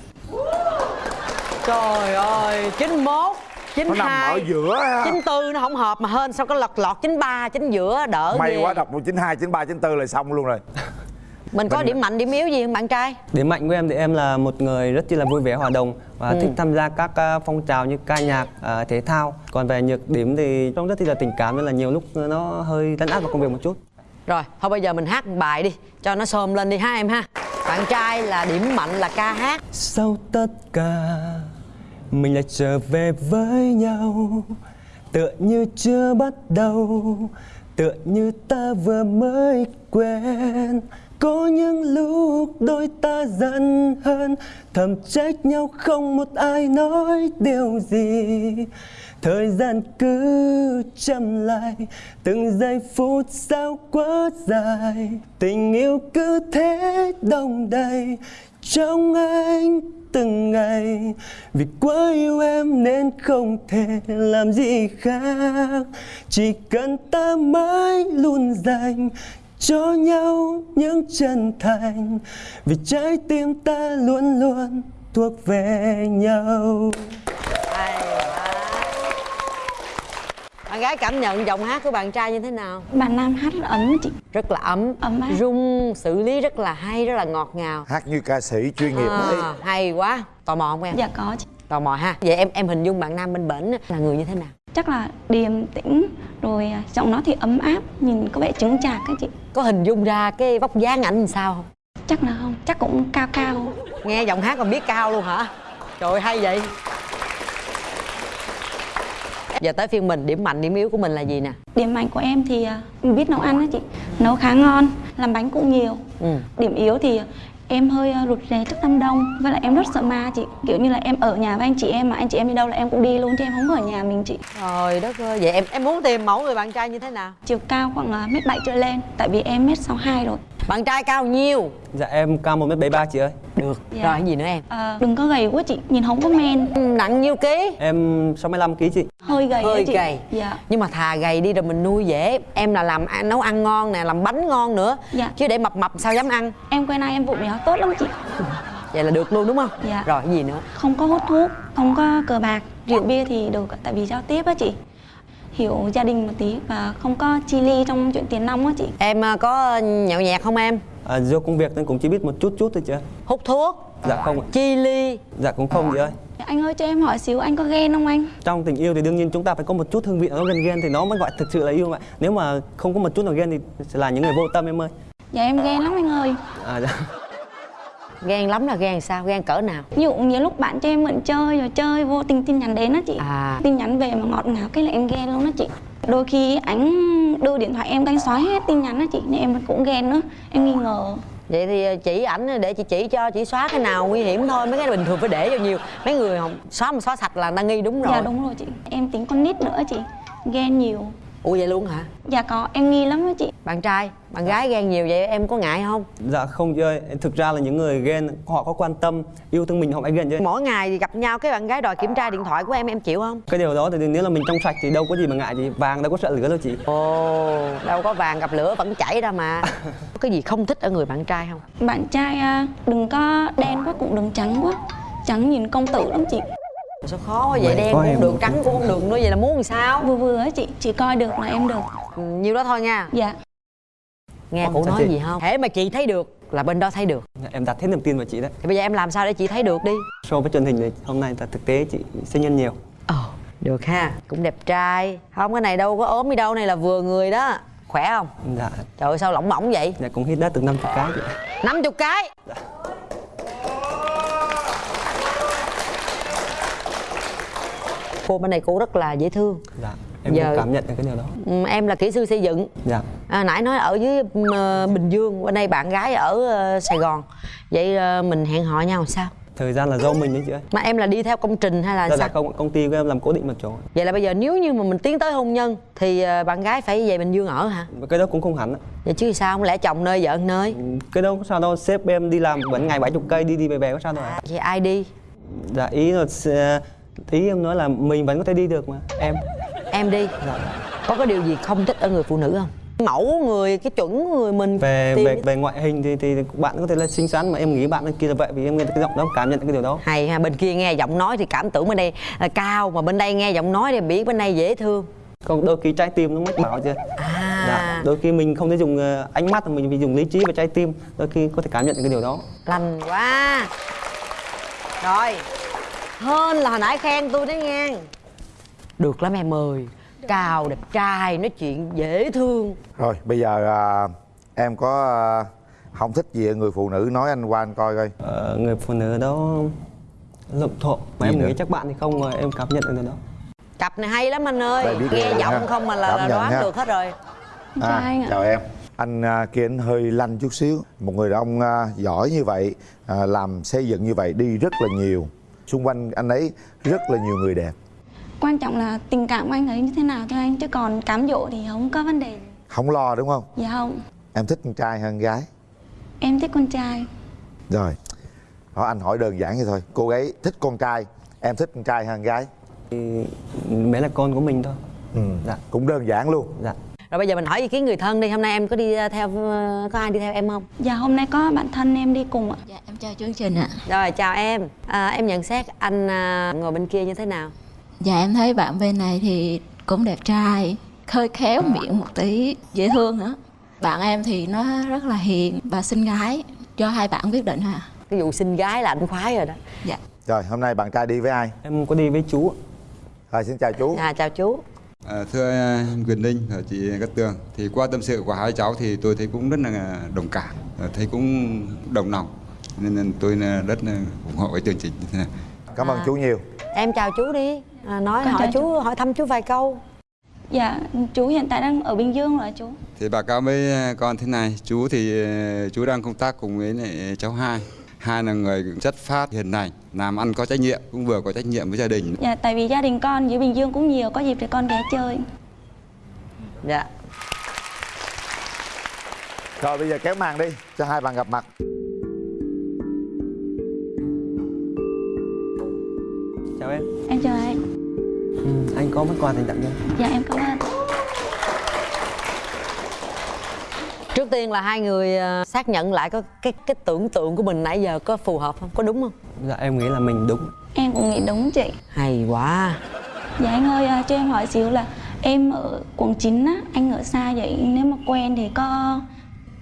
Trời ơi, 91 92 Nó nằm ở giữa ha. 94 nó không hợp mà hên sao có lọt lọt 93 chính giữa đỡ May ghê. quá đọc một 92, 93, 94 là xong luôn rồi Mình có Mình- điểm mạnh điểm yếu gì không bạn trai? Điểm mạnh của em thì em là một người rất chi là vui vẻ hòa đồng và Ừ. thích tham gia các à, phong trào như ca nhạc, à, thể thao. Còn về nhược điểm thì trông rất chi là tình cảm nên là nhiều lúc nó hơi lấn át vào công việc một chút. Rồi, thôi bây giờ mình hát một bài đi Cho nó xôm lên đi ha em ha Bạn trai là điểm mạnh là ca hát Sau tất cả mình lại trở về với nhau. Tựa như chưa bắt đầu. Tựa như ta vừa mới quen. Có những lúc đôi ta giận hơn. Thầm trách nhau không một ai nói điều gì. Thời gian cứ chậm lại. Từng giây phút sao quá dài. Tình yêu cứ thế đông đầy. Trong anh từng ngày. Vì quá yêu em nên không thể làm gì khác. Chỉ cần ta mãi luôn dành cho nhau những chân thành. Vì trái tim ta luôn luôn thuộc về nhau. Bạn gái cảm nhận giọng hát của bạn trai như thế nào? Bạn nam hát rất ấm chị Rất là ấm, Ấm áp. rung, xử lý rất là hay, rất là ngọt ngào Hát như ca sĩ chuyên nghiệp đấy à, Hay quá Tò mò không em? Dạ có chị Tò mò ha Vậy em em hình dung bạn nam bên bển là người như thế nào? Chắc là điềm tĩnh Rồi à, giọng nó thì ấm áp Nhìn có vẻ chứng chạc á chị Có hình dung ra cái vóc dáng ảnh sao không? Chắc là không Chắc cũng cao cao Nghe giọng hát còn biết cao luôn hả? Trời ơi, hay vậy Giờ tới phiên mình, điểm mạnh, điểm yếu của mình là gì nè? Điểm mạnh của em thì à, biết nấu ăn á chị Nấu khá ngon Làm bánh cũng nhiều Ừ. Điểm yếu thì em hơi à, rụt rè trước đám đông Với lại em rất sợ ma chị Kiểu như là em ở nhà với anh chị em Mà anh chị em đi đâu là em cũng đi luôn Chứ em không ở nhà mình chị Trời đất ơi, vậy em em muốn tìm mẫu người bạn trai như thế nào? Chiều cao khoảng à, mét bảy trở lên Tại vì em mét sáu hai rồi Bạn trai cao nhiêu? Dạ em cao 1m73 chị ơi Được Dạ. Rồi, cái gì nữa em? à, Đừng có gầy quá chị Nhìn không có men Nặng nhiêu ký? Em 65kg chị Hơi gầy Hơi chị gầy Dạ Nhưng mà thà gầy đi rồi mình nuôi dễ Em là làm nấu ăn ngon nè, làm bánh ngon nữa Dạ. Chứ để mập mập sao dám ăn Em quen ai em vụ béo tốt lắm chị Vậy là được luôn đúng không? Dạ. Rồi, cái gì nữa? Không có hút thuốc Không có cờ bạc Rượu bia thì được Tại vì giao tiếp á chị Hiểu gia đình một tí Và không có chi ly trong chuyện tiền nong á chị Em à, có nhậu nhẹt không em? à, Do công việc nên cũng chỉ biết một chút chút thôi chị ơi Hút thuốc? Dạ không ạ Chi ly? Dạ cũng không chị ơi Anh ơi cho em hỏi xíu anh có ghen không anh? Trong tình yêu thì đương nhiên chúng ta phải có một chút hương vị nó gần ghen thì nó mới gọi thực sự là yêu mà Nếu mà không có một chút nào ghen thì sẽ là những người vô tâm em ơi Dạ em ghen lắm anh ơi à, dạ. Ghen lắm là ghen sao? Ghen cỡ nào? Ví dụ nhiều lúc bạn cho em mượn chơi rồi chơi vô tình tin nhắn đến á chị. À. Tin nhắn về mà ngọt ngào cái là em ghen luôn á chị. Đôi khi ảnh đưa điện thoại em canh xóa hết tin nhắn á chị Nên em cũng ghen nữa. Em nghi ngờ. Vậy thì chỉ ảnh để chị chỉ cho chị xóa cái nào nguy hiểm thôi Mấy cái bình thường phải để vào nhiều. Mấy người không xóa mà xóa sạch là đang nghi đúng rồi. Dạ đúng rồi chị. Em tính con nít nữa chị Ghen nhiều Ủa vậy luôn hả? Dạ có em nghi lắm á chị Bạn trai, bạn gái ghen nhiều vậy em có ngại không? dạ không chị ơi Thực ra là những người ghen họ có quan tâm yêu thương mình họ mới ghen chứ Mỗi ngày gặp nhau cái bạn gái đòi kiểm tra điện thoại của em em chịu không? Cái điều đó thì nếu là mình trong sạch thì đâu có gì mà ngại gì Vàng đâu có sợ lửa đâu chị Ồ, đâu có vàng gặp lửa vẫn chảy ra mà Có cái gì không thích ở người bạn trai không? Bạn trai à, đừng có đen quá cũng đừng trắng quá Trắng nhìn công tử lắm chị Sao khó quá vậy, đen cũng được, trắng cũng không được nữa Vậy là muốn làm sao? Vừa vừa á chị Chỉ coi được là em được. Ừ, Nhiêu đó thôi nha. Dạ. Nghe cụ nói chị? gì không? Thế mà chị thấy được là bên đó thấy được. Dạ, Em đặt hết niềm tin vào chị đấy. Thì bây giờ em làm sao để chị thấy được đi? So với truyền hình thì hôm nay là thực tế chị sinh nhân nhiều. Ồ, được ha. Cũng đẹp trai. Không cái này đâu có ốm đi đâu Này là vừa người đó. Khỏe không? Dạ, Trời ơi sao lỏng mỏng vậy? dạ cũng hít đã từ 50 cái chị. 50 cái Cô bên này cô rất là dễ thương. Dạ em Giờ- cũng cảm nhận được cái điều đó. Ừ, em là kỹ sư xây dựng. Dạ. À, nãy nói ở dưới ờ, bình dương bên đây bạn gái ở ờ, sài gòn. Vậy ờ, mình hẹn hò nhau sao? Thời gian là do mình đấy chị ơi. Mà em là đi theo công trình hay là Đó sao? là công công ty của em làm cố định một chỗ. Vậy là bây giờ nếu như mà mình tiến tới hôn nhân thì ờ, bạn gái phải về bình dương ở hả? Cái đó cũng không hẳn vậy chứ sao không lẽ chồng nơi vợ nơi? Cái đó có sao đâu sếp em đi làm vẫn ngày 70 cây đi đi về về có sao đâu ạ. Vậy ai đi? Dạ ý là ý em nói là mình vẫn có thể đi được mà. Em. Em đi. Có cái điều gì không thích ở người phụ nữ không? Mẫu người cái chuẩn người mình về tìm về về ngoại hình thì thì bạn có thể là xinh xắn mà em nghĩ bạn kia là vậy vì em nghe cái giọng đó cảm nhận cái điều đó. Hay ha bên kia nghe giọng nói thì cảm tưởng bên đây là cao mà bên đây nghe giọng nói thì biết bên đây dễ thương. Còn đôi khi trái tim nó mách bảo chưa à. Dạ, đôi khi mình không thể dùng ờ, ánh mắt mà mình phải dùng lý trí và trái tim đôi khi có thể cảm nhận được cái điều đó. Lành quá. Rồi hơn là hồi nãy khen tôi đấy nha. Được lắm em ơi. Cao đẹp trai nói chuyện dễ thương. Rồi bây giờ à, em có à, không thích gì người phụ nữ nói anh qua anh coi coi. Ờ, người phụ nữ đó lộn thộn. Mà Gì em nữa? nghĩ chắc bạn thì không mà em cảm nhận được đó. Cặp này hay lắm anh ơi. Nghe giọng ha. không mà là, Cảm là đoán ha. được hết rồi. À, chào em. Anh à, kia anh hơi lanh chút xíu. Một người đàn ông à, giỏi như vậy à, làm xây dựng như vậy đi rất là nhiều xung quanh anh ấy rất là nhiều người đẹp. Quan trọng là tình cảm của anh ấy như thế nào thôi anh chứ còn cám dỗ thì không có vấn đề. Không lo đúng không? Dạ không. Em thích con trai hơn gái. Em thích con trai. Rồi hỏi anh hỏi đơn giản vậy thôi. Cô gái thích con trai em thích con trai hơn gái. Thì bé là con của mình thôi. Ừ. dạ. cũng đơn giản luôn. Dạ rồi bây giờ mình hỏi ý kiến người thân đi hôm nay em có đi uh, theo uh, có ai đi theo em không? Dạ hôm nay có bạn thân em đi cùng ạ. Dạ em chào chương trình ạ. Rồi chào em. À, em nhận xét anh à, ngồi bên kia như thế nào? Dạ em thấy bạn bên này thì cũng đẹp trai hơi khéo miệng một tí dễ thương nữa bạn em thì nó rất là hiền và xinh gái cho hai bạn quyết định ha cái vụ xinh gái là anh khoái rồi đó. Dạ. Rồi hôm nay bạn trai đi với ai? Em có đi với chú rồi xin chào chú. À chào chú À, thưa à, Quyền Linh và chị Cát Tường thì qua tâm sự của hai cháu thì tôi thấy cũng rất là đồng cảm à, thấy cũng đồng lòng. Nên tôi rất là ủng hộ cái chương trình. Như thế này cảm ơn chú nhiều. em chào chú đi. À, nói Con hỏi chào chú hỏi thăm chú vài câu. Dạ chú hiện tại đang ở bình dương rồi chú. Thì báo cáo với à, con thế này. Chú thì à, chú đang công tác cùng với cháu hai hai là người chất phát hiền lành làm ăn có trách nhiệm cũng vừa có trách nhiệm với gia đình. Dạ tại vì gia đình con dưới bình dương cũng nhiều có dịp thì con ghé chơi. Dạ. Rồi bây giờ kéo màn đi cho hai bạn gặp mặt. Chào em. Em chào anh. Ừ, anh có món quà dành tặng cho em dạ em cảm ơn trước tiên là hai người à, xác nhận lại có cái cái tưởng tượng của mình nãy giờ có phù hợp không? Có đúng không? Dạ em nghĩ là mình đúng. Em cũng nghĩ đúng chị. Hay quá. Dạ anh ơi à, cho em hỏi xíu là em ở quận 9 á anh ở xa vậy? Nếu mà quen thì có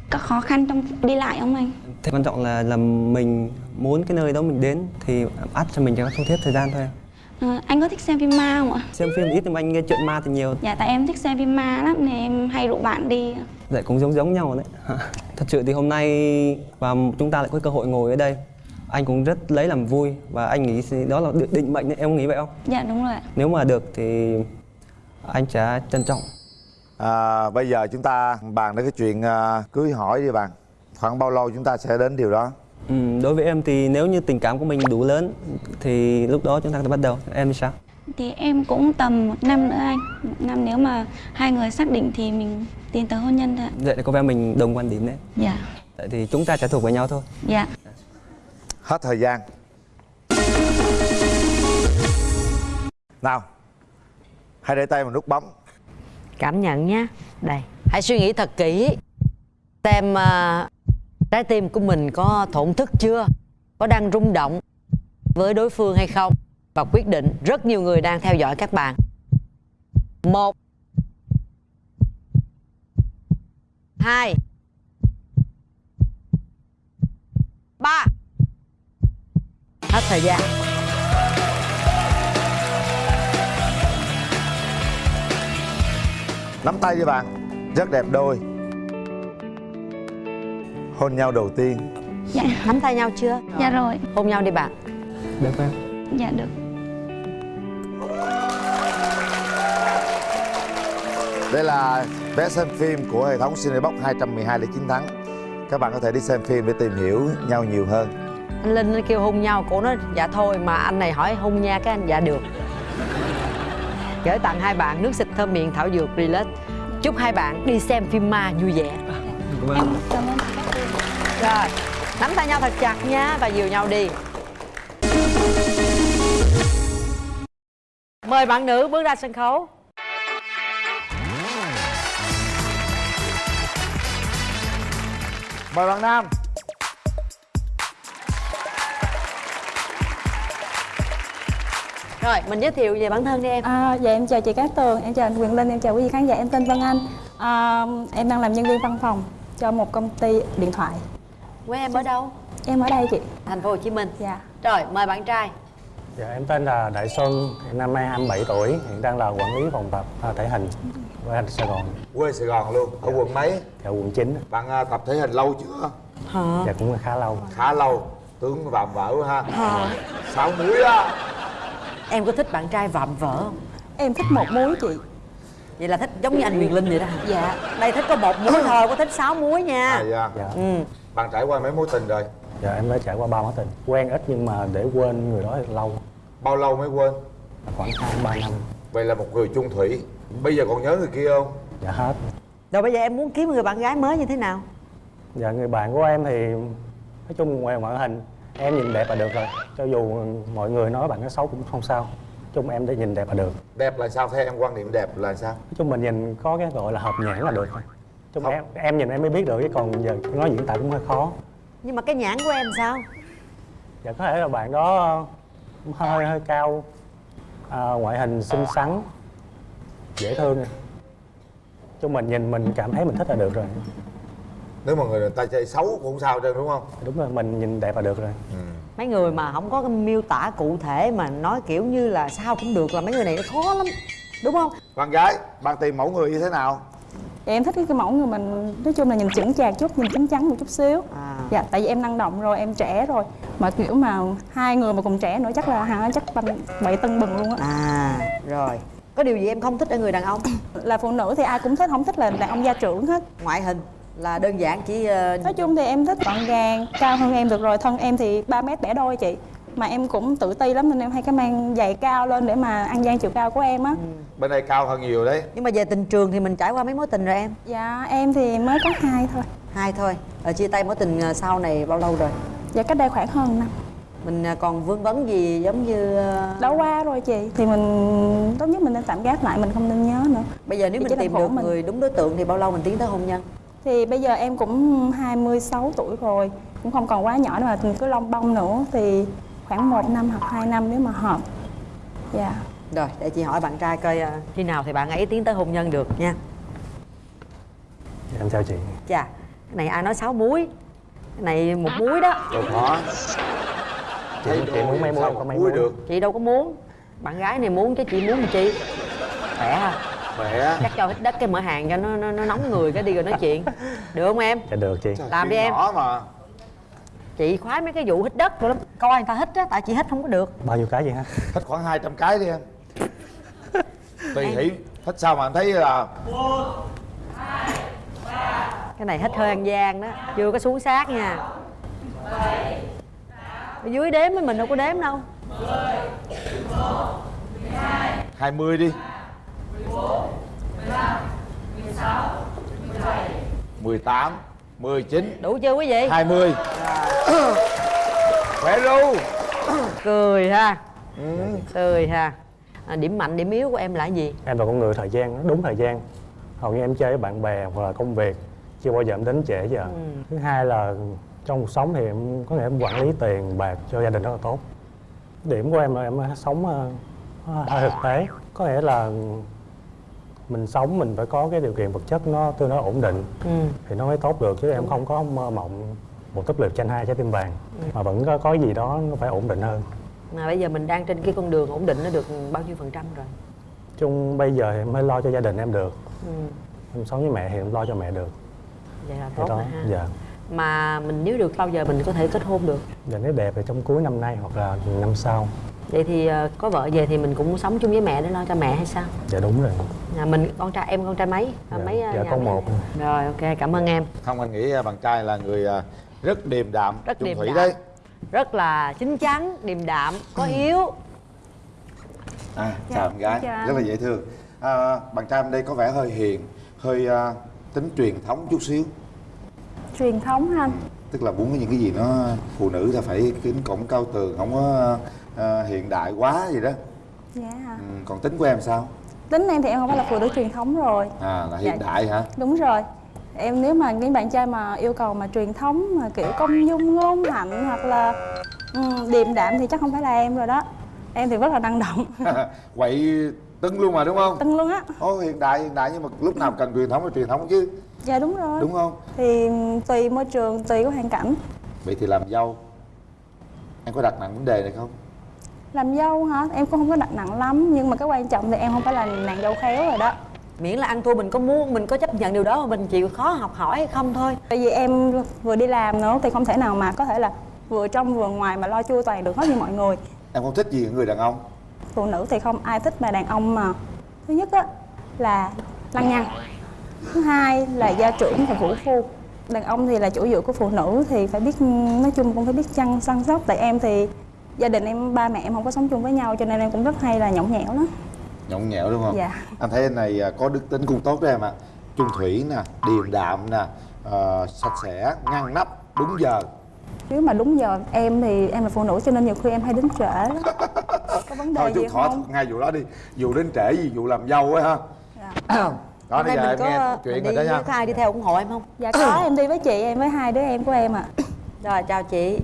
có khó khăn trong đi lại không anh? Thế quan trọng là là mình muốn cái nơi đó mình đến thì ắt cho mình cho thu thiết thời gian thôi. À, anh có thích xem phim ma không ạ Xem phim ít nhưng mà anh nghe chuyện ma thì nhiều. dạ tại em thích xem phim ma lắm nên em hay rủ bạn đi Dạ cũng giống giống nhau đấy. Thật sự thì hôm nay và chúng ta lại có cơ hội ngồi ở đây. Anh cũng rất lấy làm vui và anh nghĩ đó là định- mệnh đấy, em nghĩ vậy không? dạ đúng rồi ạ Nếu mà được thì anh sẽ trân trọng. à, bây giờ chúng ta bàn đến cái chuyện à, cưới hỏi đi bạn khoảng bao lâu chúng ta sẽ đến điều đó Ừ, đối với em thì nếu như tình cảm của mình đủ lớn thì lúc đó chúng ta có thể bắt đầu. Em thì sao? thì em cũng tầm một năm nữa anh. Một năm nếu mà hai người xác định thì mình tiến tới hôn nhân thôi ạ. Vậy là có vẻ mình đồng quan điểm đấy. dạ. Tại thì chúng ta sẽ thuộc về nhau thôi. dạ. Hết thời gian. Nào hãy để tay vào nút bấm. Cảm nhận nhé đây. Hãy suy nghĩ thật kỹ. Xem à, trái tim của mình có thổn thức chưa? Có đang rung động với đối phương hay không? Và quyết định, rất nhiều người đang theo dõi các bạn. Một, hai, ba. Hết thời gian. Nắm tay với bạn, rất đẹp đôi hôn nhau đầu tiên. Dạ. Nắm tay nhau chưa? Dạ rồi. Hôn nhau đi bạn. Được em. dạ được. Đây là vé xem phim của hệ thống Cinebox 212 để chiến thắng Các bạn có thể đi xem phim để tìm hiểu nhau nhiều hơn. Anh linh nó kêu hôn nhau cổ nói dạ thôi mà anh này hỏi hôn nha cái anh. Dạ được. Gửi tặng hai bạn nước xịt thơm miệng thảo dược relax. Chúc hai bạn đi xem phim ma vui vẻ rồi nắm tay nhau thật chặt nha và dìu nhau đi. Mời bạn nữ bước ra sân khấu. Mời bạn Nam. Rồi mình giới thiệu về bản thân đi em. À, dạ em chào chị Cát Tường, em chào anh Quyền Linh, em chào quý vị khán giả, em tên Vân Anh. À, Em đang làm nhân viên văn phòng cho một công ty điện thoại quê em ở đâu Em ở đây chị thành phố Hồ Chí Minh Dạ rồi mời bạn trai Dạ, em tên là Đại Xuân, hiện năm nay 27 tuổi, hiện đang là quản lý phòng tập à, thể hình anh Sài Gòn. Quê Sài Gòn luôn, ở quận mấy? Dạ, quận 9. Bạn à, tập thể hình lâu chưa? Hả? Dạ, cũng khá lâu. Khá lâu Tướng vạm vỡ quá ha Hả? Sáu muối á em có thích bạn trai vạm vỡ không Em thích một muối chị vậy là thích giống như anh Quyền Linh vậy đó? Dạ đây thích có một muối thôi có thích sáu muối nha à, dạ. Dạ. ừ. Bạn trải qua mấy mối tình rồi? Dạ, em đã trải qua ba mối tình. Quen ít nhưng mà để quên người đó lâu. Bao lâu mới quên? Khoảng 2-3 năm. Vậy là một người chung thủy Bây giờ còn nhớ người kia không? Dạ, hết. rồi bây giờ em muốn kiếm người bạn gái mới như thế nào Dạ, người bạn của em thì nói chung ngoài ngoại hình em nhìn đẹp là được rồi. Cho dù mọi người nói bạn nó xấu cũng không sao. Nói chung em để nhìn đẹp là được. Đẹp là sao? Theo em quan niệm đẹp là sao? Nói chung mình nhìn có cái gọi là hợp nhãn là được thôi. Chung em, em nhìn em mới biết được chứ còn giờ nói diễn tả cũng hơi khó. nhưng mà cái nhãn của em sao? Dạ có thể là bạn đó hơi hơi cao à, ngoại hình xinh xắn dễ thương. Chung mình nhìn mình cảm thấy mình thích là được rồi. Nếu mà người ta chơi xấu cũng không sao trơn đúng không? đúng rồi mình nhìn đẹp là được rồi. Mấy người mà không có cái miêu tả cụ thể mà nói kiểu như là sao cũng được là mấy người này nó khó lắm đúng không? Bạn gái, bạn tìm mẫu người như thế nào? Dạ, em thích cái mẫu người mình nói chung là nhìn chững chạc chút, nhìn chín chắn một chút xíu. À. Dạ, tại vì em năng động rồi, em trẻ rồi. Mà kiểu mà hai người mà cùng trẻ nữa chắc là hả chắc vậy tân bừng luôn á. À rồi. Có điều gì em không thích ở người đàn ông? Là phụ nữ thì ai cũng thích, không thích là đàn ông gia trưởng hết. Ngoại hình là đơn giản chỉ ờ, Nói chung thì em thích gọn gàng, cao hơn em được rồi Thân em thì 3 mét bẻ đôi chị Mà em cũng tự ti lắm nên em hay cái mang giày cao lên để mà ăn gian chiều cao của em á. Bên đây cao hơn nhiều đấy. Nhưng mà về tình trường thì mình trải qua mấy mối tình rồi em? Dạ em thì mới có hai thôi. Hai thôi. Ở chia tay mối tình ờ, sau này bao lâu rồi? Dạ cách đây khoảng hơn năm. Mình ờ, còn vương vấn gì giống như ờ, Đã qua rồi chị Thì mình tốt nhất mình nên tạm gác lại, mình không nên nhớ nữa. Bây giờ nếu Thì mình tìm được mình. người đúng đối tượng thì bao lâu mình tiến tới hôn nhân? Thì bây giờ em cũng 26 tuổi rồi Cũng không còn quá nhỏ nữa mà cứ lông bông nữa Thì khoảng 1 năm hoặc 2 năm nếu mà hợp. Dạ. Rồi để chị hỏi bạn trai coi ờ, khi nào thì bạn ấy tiến tới hôn nhân được nha. Dạ, em chào chị. Chà cái này ai nói sáu muối? Cái này một muối đó. Đâu khó chị, chị muốn mấy muối có mấy muối được. Chị đâu có muốn. Bạn gái này muốn chứ chị muốn làm chi? Khỏe ha Khỏe. Chắc cho hít đất cái mở hàng cho nó, nó, nó nóng người cái đi rồi nói chuyện. Được không em? Dạ được chị. Làm đi em. Nhỏ mà chị khoái mấy cái vụ hít đất rồi lắm. Coi người ta hít á tại chị hít không có được. Bao nhiêu cái vậy ha Thích khoảng 200 cái đi em. Tùy hỷ Thích sao mà anh thấy là cái này hít hơi ăn gian đó chưa có xuống sát nha. Ở dưới đếm với mình đâu có đếm đâu. 20 đi. 18 19 đủ chưa quý vị? 20 Khỏe ru. Cười ha. Cười ha. À, điểm mạnh điểm yếu của em là gì? Em là con người thời gian đúng thời gian. Hầu như em chơi với bạn bè hoặc là công việc chưa bao giờ em đến trễ giờ Ừ. thứ hai là trong cuộc sống thì em có thể em quản lý tiền bạc cho gia đình rất là tốt. Điểm của em là em sống ờ, hơi thực tế. Có nghĩa là mình sống mình phải có cái điều kiện vật chất nó tương đối ổn định. Ừ. thì nó mới tốt được chứ em không có mơ mộng một túp lều tranh hai trái tim vàng. Ừ. mà vẫn có, có gì đó nó phải ổn định hơn. Mà bây giờ mình đang trên cái con đường ổn định nó được bao nhiêu phần trăm rồi? Chung bây giờ em mới lo cho gia đình em được. Ừ. em sống với mẹ thì em lo cho mẹ được. Vậy là tốt đó rồi ha. dạ. Mà mình nếu được bao giờ mình có thể kết hôn được? Dạ nếu đẹp thì trong cuối năm nay hoặc là năm sau. Vậy thì ờ, có vợ về thì mình cũng sống chung với mẹ để lo cho mẹ hay sao? Dạ đúng rồi nhà mình con trai em con trai mấy? À, mấy ờ, dạ nhà con một. Rồi ok cảm ơn em. Không anh nghĩ à, bạn trai là người à, rất điềm đạm Rất điềm thủy đạm. đấy. Rất là chín chắn điềm đạm có Ừ. hiếu à, Dạ, chào em gái. chào rất là dễ thương. À, bạn trai em đây có vẻ hơi hiền hơi à, tính truyền thống chút xíu. Truyền thống anh? Tức là muốn những cái gì nó phụ nữ ta phải kính cổng cao tường không có à, hiện đại quá gì đó. Dạ. Ừ, còn tính của em sao tính em thì em không phải là phụ nữ truyền thống rồi. À là hiện Dạ. đại hả? Đúng rồi. Em nếu mà những bạn trai mà yêu cầu mà truyền thống mà kiểu công dung ngôn hạnh hoặc là ừ, điềm đạm thì chắc không phải là em rồi đó. Em thì rất là năng động. Quậy tưng luôn mà đúng không? Tưng luôn á. Ồ, hiện đại hiện đại nhưng mà lúc nào cần truyền thống là truyền thống chứ. Dạ đúng rồi. Đúng không? Thì tùy môi trường tùy cái hoàn cảnh. Vậy thì làm dâu em có đặt nặng vấn đề này không làm dâu hả? Em cũng không có đặt nặng lắm nhưng mà cái quan trọng thì em không phải là nàng dâu khéo rồi đó. Miễn là ăn thua mình có muốn mình có chấp nhận điều đó mà mình chịu khó học hỏi hay không thôi. Tại vì em vừa đi làm nữa thì không thể nào mà có thể là vừa trong vừa ngoài mà lo chu toàn được hết như mọi người. Em không thích gì ở người đàn ông. Phụ nữ thì không ai thích mà đàn ông mà. Thứ nhất á là lăng nhăng. Thứ hai là gia trưởng và vũ phu. Đàn ông thì là chủ dựa của phụ nữ thì phải biết nói chung cũng phải biết chăm săn sóc. Tại em thì gia đình em ba mẹ em không có sống chung với nhau cho nên em cũng rất hay là nhõng nhẽo lắm. Nhõng nhẽo đúng không? Dạ. anh thấy anh này à, có đức tính cũng tốt đó em ạ. Trung thủy nè điềm đạm nè ờ, sạch sẽ ngăn nắp đúng giờ. Nếu mà đúng giờ em thì em là phụ nữ cho nên nhiều khi em hay đến trễ lắm. Có vấn đề thôi gì khỏi không? ngay vụ đó đi. Vụ đến trễ gì vụ làm dâu ấy ha. Đó Hôm bây nay giờ mình em có nghe chuyện rồi đi đó nha ai đi theo ủng hộ em không? Dạ có em đi với chị em với hai đứa em của em ạ. Rồi chào chị.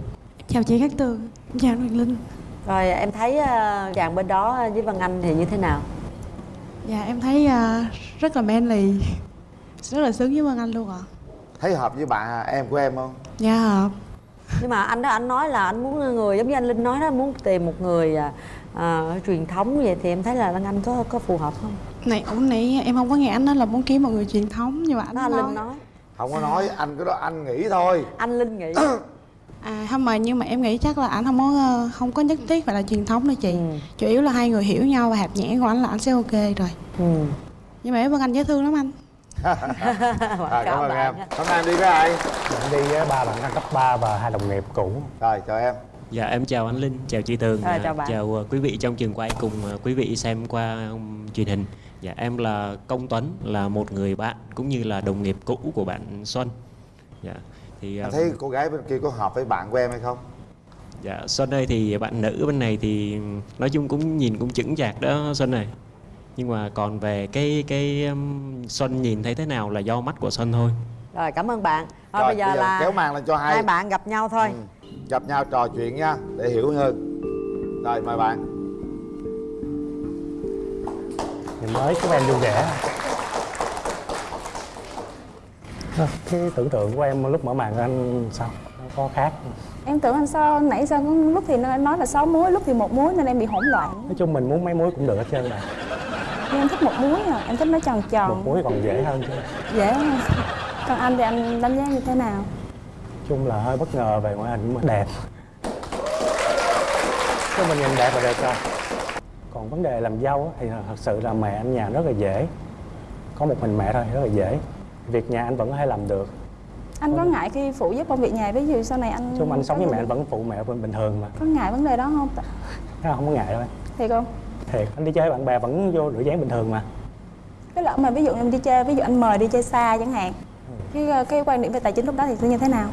Chào chị Cát Tường, chào anh Hoàng Linh. Rồi em thấy ờ, chàng bên đó với Văn Anh thì như thế nào? Dạ em thấy à, rất là manly. Rất là sướng với Vân Anh luôn ạ. Thấy hợp với bạn em của em không? Dạ hợp. Nhưng mà anh đó anh nói là anh muốn người giống như anh Linh nói đó muốn tìm một người à, à, truyền thống vậy thì em thấy là Văn Anh có có phù hợp không? Này ổng nãy em không có nghe anh nói là muốn kiếm một người truyền thống Nhưng mà anh đó anh nói, Linh nói. không có nói anh cái đó anh nghĩ thôi. Anh Linh nghĩ À không mà nhưng mà em nghĩ chắc là anh không có ờ, không có nhất thiết phải là truyền thống đâu chị Ừ. Chủ yếu là hai người hiểu nhau và hạt nhãn của anh là anh sẽ ok rồi ừ. Nhưng mà em Vân Anh dễ thương lắm anh à, cảm ơn em hôm nay em đi với ai Em đi với ba bạn cấp 3 và hai đồng nghiệp cũ rồi chào em Dạ em chào anh Linh, chào chị Tường, Ờ, à, chào bạn. chào uh, quý vị trong trường quay cùng uh, quý vị xem qua um, truyền hình. Dạ em là Công Tuấn, là một người bạn cũng như là đồng nghiệp cũ của bạn Xuân. Dạ thì anh um, thấy cô gái bên kia có hợp với bạn của em hay không dạ Xuân ơi thì bạn nữ bên này thì nói chung cũng nhìn cũng chững chạc đó Xuân này. Nhưng mà còn về cái cái um, Xuân nhìn thấy thế nào là do mắt của Xuân thôi. rồi cảm ơn bạn thôi Rồi, bây giờ bây giờ là kéo màn lên cho hai. hai bạn gặp nhau thôi gặp nhau trò chuyện nha để hiểu hơn rồi mời bạn thì mới các em vui vẻ Ờ, cái tưởng tượng của em lúc mở màn anh sao? Nó có khác em tưởng anh sao? Nãy sao lúc thì nó nói là 6 muối lúc thì một muối nên em bị hỗn loạn. Nói chung mình muốn mấy muối cũng được hết trơn mà. Nhưng em thích một muối à em thích nó tròn một tròn muối còn dễ hơn chứ. Dễ hơn. Còn anh thì anh đánh giá như thế nào? Chung là hơi bất ngờ về ngoại hình mà đẹp. Chứ mình nhìn đẹp là được rồi. Còn vấn đề làm dâu thì thật sự là mẹ anh nhà rất là dễ. Có một mình mẹ thôi rất là dễ việc nhà anh vẫn có thể làm được. Anh có ngại khi phụ giúp công việc nhà ví dụ sau này anh chung anh sống có với mẹ anh vẫn phụ mẹ bình thường mà. Có ngại vấn đề đó không là không có ngại đâu em. Thiệt không? Thiệt. Anh đi chơi bạn bè vẫn vô rửa dáng bình thường mà. Cái lỡ mà ví dụ em đi chơi ví dụ anh mời đi chơi xa chẳng hạn cái cái quan điểm về tài chính lúc đó thì sẽ như thế nào?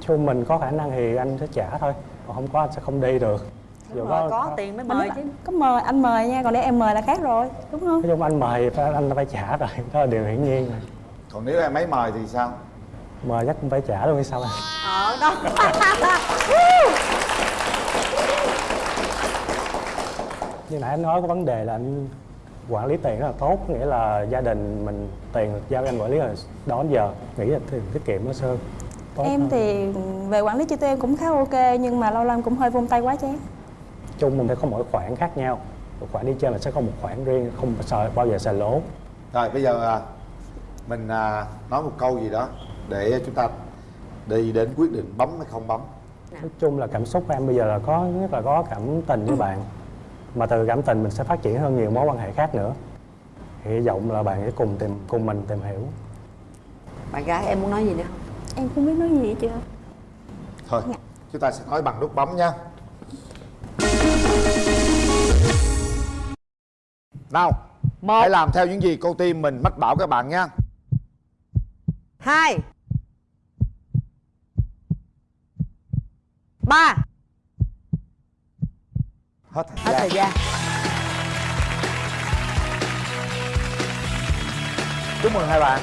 Chung mình có khả năng thì anh sẽ trả thôi còn không có anh sẽ không đi được. Dù Rồi, có tiền mới mời chứ. có mời anh mời nha còn nếu em mời là khác rồi đúng không? Nói chung anh mời anh phải trả rồi đó là điều hiển nhiên rồi còn nếu em ấy mời thì sao? Mời chắc cũng phải trả luôn hay sao anh ở đó. Như nãy anh nói có vấn đề là anh quản lý tiền rất là tốt nghĩa là gia đình mình tiền giao cho anh quản lý là đó đến giờ. Nghĩ là tiền tiết kiệm nó sơ. Tốt em hơn. thì về quản lý chi tiêu em cũng khá ok nhưng mà lâu lâu cũng hơi vung tay quá chán. Chung mình phải có mỗi khoản khác nhau. Một khoản đi chơi là sẽ có một khoản riêng không sợ bao giờ xài lỗ. Rồi bây giờ à, mình à, nói một câu gì đó để chúng ta đi đến quyết định bấm hay không bấm. Nói chung là cảm xúc của em bây giờ là có nhất là có cảm tình với bạn. Mà từ cảm tình mình sẽ phát triển hơn nhiều mối quan hệ khác nữa. Hy vọng là bạn sẽ cùng tìm cùng mình tìm hiểu. Bạn gái em muốn nói gì nữa? Không em không biết nói gì hết chưa thôi chúng ta sẽ nói bằng nút bấm nha. Nào hãy làm theo những gì cô tim mình mách bảo các bạn nha hai. Ba. Hết thời hết gian thời gian chúc mừng hai bạn.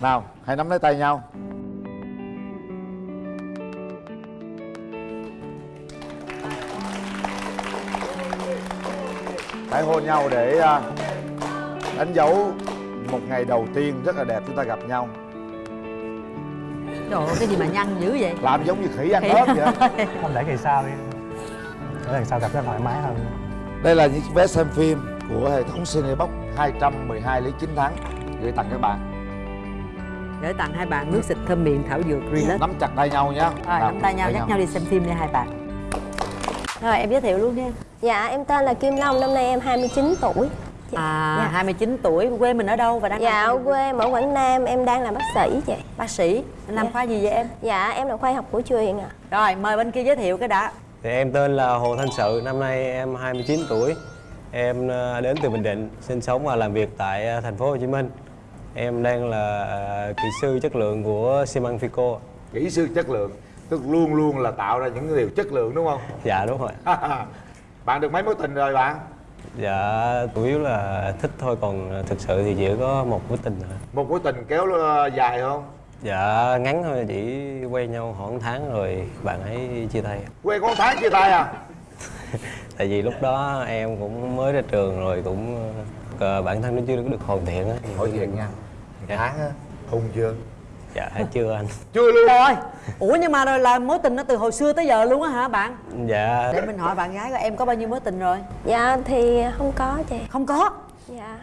Nào hãy nắm lấy tay nhau. Hãy hôn nhau để à, đánh dấu một ngày đầu tiên rất là đẹp chúng ta gặp nhau. Trời ơi cái gì mà nhăn dữ vậy? Làm giống như khỉ ăn Khỉ. ớt vậy. không để kỳ sau đi. Để lần sau gặp nó thoải mái hơn. Đây là những vé xem phim của hệ thống Cinebox 212 lý chính thắng gửi tặng các bạn. gửi tặng hai bạn nước xịt thơm miệng thảo dược relax. Nắm chặt tay nhau nhé. rồi nắm tay nhau dắt nhau. đi xem phim đi hai bạn. Rồi em giới thiệu luôn đi Dạ em tên là Kim Long, năm nay em 29 tuổi à Dạ. 29 tuổi quê mình ở đâu và đang Dạ làm ở quê ở Quảng Nam, em đang làm bác sĩ chị bác sĩ anh làm Dạ. khoa gì vậy em Dạ em là khoa học cổ truyền ạ rồi mời bên kia giới thiệu cái đã Thì em tên là Hồ Thanh Sự, năm nay em 29 tuổi. Em ờ, đến từ Bình Định, sinh sống và làm việc tại ờ, thành phố Hồ Chí Minh. Em đang là ờ, kỹ sư chất lượng của xi măng Fico. Kỹ sư chất lượng, tức luôn luôn là tạo ra những điều chất lượng đúng không? Dạ đúng rồi. bạn được mấy mối tình rồi bạn? Dạ chủ yếu là thích thôi còn thực sự thì chỉ có một mối tình thôi. Một mối tình kéo ờ, dài không? Dạ ngắn thôi chỉ quen nhau khoảng tháng rồi bạn ấy chia tay. Quen có tháng chia tay à? Tại vì lúc đó em cũng mới ra trường rồi cũng ờ, bản thân nó chưa được hoàn thiện á. Hỏi thiệt nha. Tháng á, hung chưa? Dạ chưa anh. Chưa luôn. Rồi ủa nhưng mà rồi là mối tình nó từ hồi xưa tới giờ luôn á hả bạn? Dạ. để mình hỏi bạn gái coi em có bao nhiêu mối tình rồi? Dạ thì không có chị. Không có? Dạ.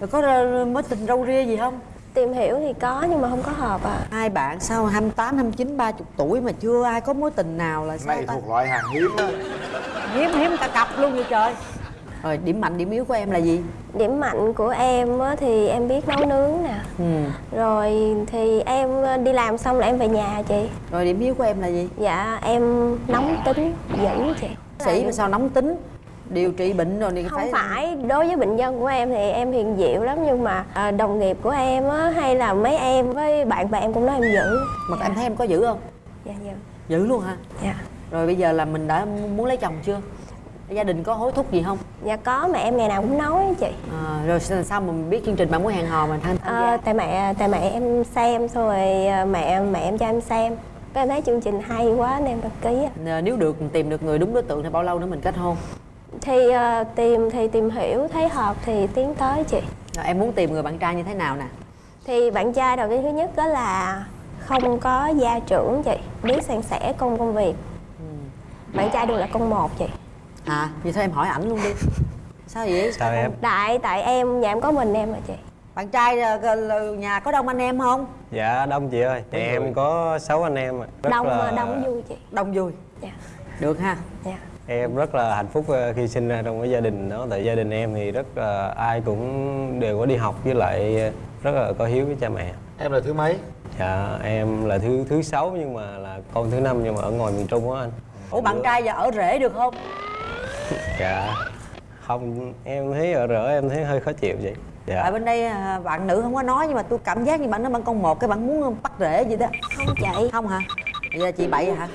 Rồi có mối tình râu ria gì không? Tìm hiểu thì có nhưng mà không có hợp à hai bạn sau 28, 29, 30 tuổi mà chưa ai có mối tình nào là sao Này ta? thuộc loại hàng hiếm á. hiếm hiếm cả cặp luôn vậy trời rồi điểm mạnh điểm yếu của em là gì? Điểm mạnh của em á, thì em biết nấu nướng nè. Ừ. Rồi thì em đi làm xong là em về nhà chị. Rồi điểm yếu của em là gì? Dạ em nóng tính dữ chị. Sĩ mà sao nóng tính? Điều trị bệnh rồi thì không phải phải đối với bệnh nhân của em thì em hiền dịu lắm nhưng mà à, đồng nghiệp của em á hay là mấy em với bạn bè em cũng nói em dữ. Mà em thấy em có dữ không? Dạ dạ dữ luôn hả? Dạ. Rồi bây giờ là mình đã muốn lấy chồng chưa gia đình có hối thúc gì không? Dạ có mà em ngày nào cũng nói chị. À, rồi sao mà mình biết chương trình bạn muốn hẹn hò mà tham tham à, tại mẹ tại mẹ em xem xong rồi à, mẹ mẹ em cho em xem. Cái em thấy chương trình hay quá nên em đăng ký gia nếu được tìm được người đúng đối tượng thì bao lâu nữa mình kết hôn? Thì à, tìm thì tìm hiểu thấy hợp thì tiến tới chị. Rồi em muốn tìm người bạn trai như thế nào nè? Thì bạn trai đầu tiên thứ nhất đó là không có gia trưởng chị biết san sẻ công công việc. Bạn trai đều là con một chị à vậy thôi em hỏi ảnh luôn đi. Sao vậy? Sao em? tại tại em nhà em có mình em mà chị. Bạn trai ờ, nhà có đông anh em không? Dạ đông chị ơi, nhà em có 6 anh em ạ. Rất đông là... đông vui chị. Đông vui. Dạ. Được ha. Dạ. Em rất là hạnh phúc ờ, khi sinh ra trong cái gia đình đó. Tại gia đình em thì rất là ai cũng đều có đi học với lại rất là có hiếu với cha mẹ. Em là thứ mấy? Dạ em là thứ thứ sáu nhưng mà là con thứ năm nhưng mà ở ngoài miền Trung á anh. Ủa bạn trai giờ ở rể được không Dạ. Không, em thấy ở rỡ em thấy hơi khó chịu vậy. Tại Dạ bên đây à, bạn nữ không có nói nhưng mà tôi cảm giác như bạn nói bạn con một cái bạn muốn bắt rễ gì đó. Không chị. Không hả? Giờ chị bậy hả?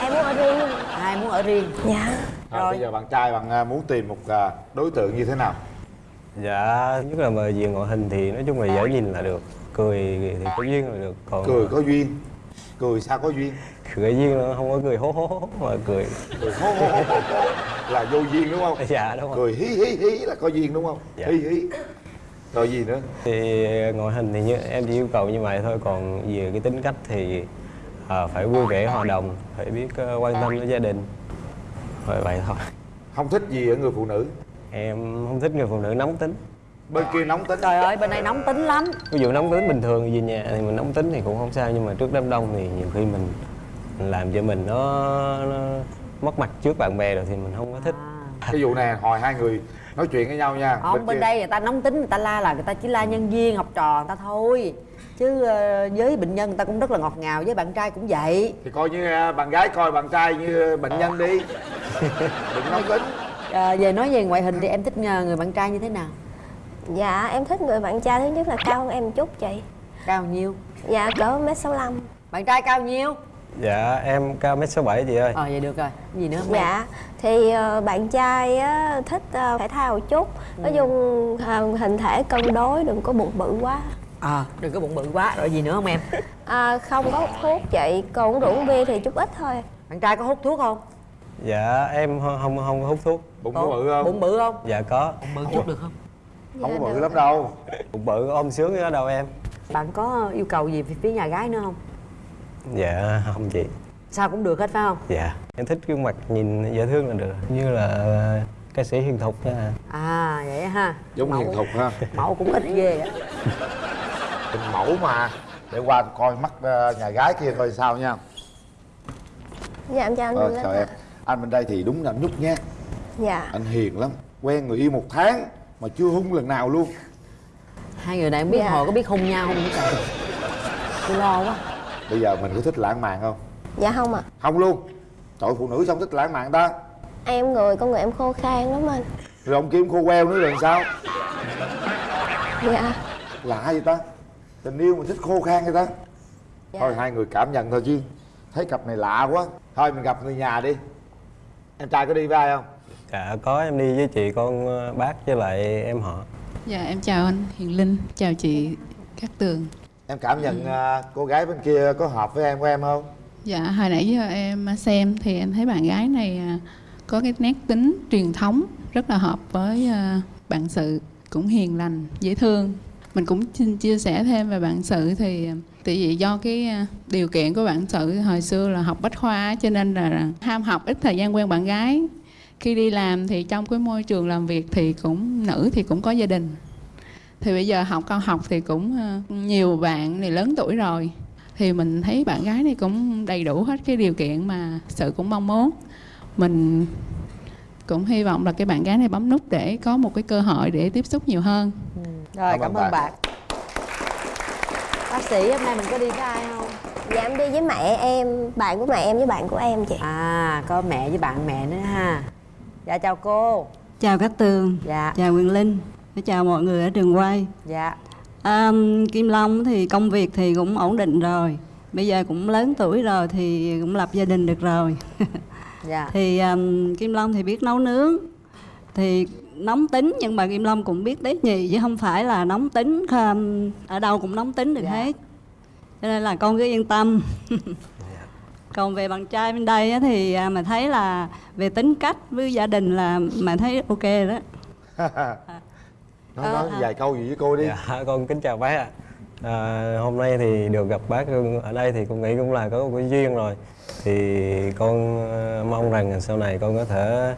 Em muốn ở riêng. Ai muốn ở riêng? Dạ. Rồi bây giờ bạn trai bạn à, muốn tìm một à, đối tượng như thế nào? Dạ, nhất là về về ngoại hình thì nói chung là dễ nhìn là được. Cười thì có duyên là được Còn Cười có duyên. Cười sao có duyên? Cười duyên nó không có cười hố hố hố mà cười. Cười hô là vô duyên đúng không? Dạ đúng rồi. Cười hí hí hí là có duyên đúng không? Dạ. Hí hí. Rồi gì nữa? thì ngoại hình thì như em chỉ yêu cầu như vậy thôi còn về cái tính cách thì à, phải vui vẻ hòa đồng phải biết ờ, quan tâm đến gia đình. Rồi vậy thôi. Không thích gì ở người phụ nữ? Em không thích người phụ nữ nóng tính. Bên kia nóng tính. Trời ơi bên này nóng tính lắm. Ví dụ nóng tính bình thường về nhà thì mình nóng tính thì cũng không sao nhưng mà trước đám đông thì nhiều khi mình làm cho mình nó, nó mất mặt trước bạn bè rồi thì mình không có thích. Cái vụ này hồi hai người nói chuyện với nhau nha. Không bên kia- đây người ta nóng tính người ta la là người ta chỉ la nhân viên học trò người ta thôi. Chứ ờ, với bệnh nhân người ta cũng rất là ngọt ngào với bạn trai cũng vậy. Thì coi như à, bạn gái coi bạn trai như bệnh nhân đi. Đừng nóng tính. Ờ, về nói về ngoại hình thì em thích ờ, người bạn trai như thế nào? Dạ em thích người bạn trai thứ nhất là cao hơn em một chút chị. Cao nhiêu? Dạ cỡ mét sáu lăm. Bạn trai cao nhiêu? Dạ em cao mét sáu bảy chị ơi. Ờ vậy được rồi. Gì nữa không? Dạ thì ờ, bạn trai á, thích ờ, thể thao một chút. Nói chung ờ, hình thể cân đối đừng có bụng bự quá. À đừng có bụng bự quá. Rồi gì nữa không em? À, Không có hút thuốc chị Còn rượu bia thì chút ít thôi. Bạn trai có hút thuốc không? dạ em không không, không có hút thuốc. Bụng có bự không? Bụng bự không? dạ có. Bự chút được không? Không có bự lắm đâu. Bụng bự ôm sướng đó đâu em? Bạn có yêu cầu gì về phía nhà gái nữa không? Dạ không chị. Sao cũng được hết phải không? dạ em thích gương mặt nhìn dễ thương là được như là ờ, ca sĩ hiền thục nha. À vậy ha. Giống hiền thục ha. Mẫu cũng ít ghê á. Hình mẫu mà để qua coi mắt ờ, nhà gái kia coi sao nha. Dạ em chào anh ờ, chào em. Anh bên đây thì đúng là anh nhút nhát Dạ. Anh hiền lắm quen người yêu một tháng mà chưa hung lần nào luôn. Hai người này không biết Dạ. hồi có biết hung nhau không? Trời Tôi lo quá bây giờ mình có thích lãng mạn không? Dạ không ạ. Không luôn. Trời phụ nữ không thích lãng mạn ta. Em người con người em khô khan lắm anh. Rồi ông kiếm khô queo nữa rồi sao? Dạ. Lạ vậy ta. Tình yêu mà thích khô khan vậy ta. Dạ. thôi hai người cảm nhận thôi chứ. Thấy cặp này lạ quá. Thôi mình gặp người nhà đi. Em trai có đi với ai không? Dạ có. Em đi với chị con ờ, bác với lại em họ. Dạ em chào anh Hiền Linh, chào chị Cát Tường em cảm nhận ờ, cô gái bên kia có hợp với em của em không? Dạ hồi nãy giờ em xem thì em thấy bạn gái này à, có cái nét tính truyền thống rất là hợp với à, bạn sự cũng hiền lành, dễ thương. Mình cũng xin chia sẻ thêm về bạn sự thì à, tại vì do cái à, điều kiện của bạn sự hồi xưa là học bách khoa cho nên là ham học ít thời gian quen bạn gái. Khi đi làm thì trong cái môi trường làm việc thì cũng nữ thì cũng có gia đình thì bây giờ học cao học thì cũng ờ, nhiều bạn này lớn tuổi rồi. Thì mình thấy bạn gái này cũng đầy đủ hết cái điều kiện mà sự cũng mong muốn. Mình cũng hy vọng là cái bạn gái này bấm nút để có một cái cơ hội để tiếp xúc nhiều hơn. Rồi Cảm cảm, ơn ơn bạn. bạn. Bác sĩ hôm nay mình có đi với ai không? Dạ em đi với mẹ em Bạn của mẹ em với bạn của em chị. À có mẹ với bạn mẹ nữa ha. Dạ chào cô. Chào Cát Tường, Dạ. chào Quyền Linh, chào mọi người ở trường quay. Dạ À, Kim Long thì công việc thì cũng ổn định rồi. Bây giờ cũng lớn tuổi rồi thì cũng lập gia đình được rồi. Dạ thì um, Kim Long thì biết nấu nướng. Thì nóng tính nhưng mà Kim Long cũng biết tế nhị chứ không phải là nóng tính um, ở đâu cũng nóng tính được hết. Cho nên là con cứ yên tâm. Còn về bạn trai bên đây á, thì à, mà thấy là về tính cách với gia đình là mà thấy ok đó. nói, nói vài câu gì với cô đi. Dạ con kính chào bác ạ. À, hôm nay thì được gặp bác ở đây thì con nghĩ cũng là có một cái duyên rồi. Thì con ờ, mong rằng sau này con có thể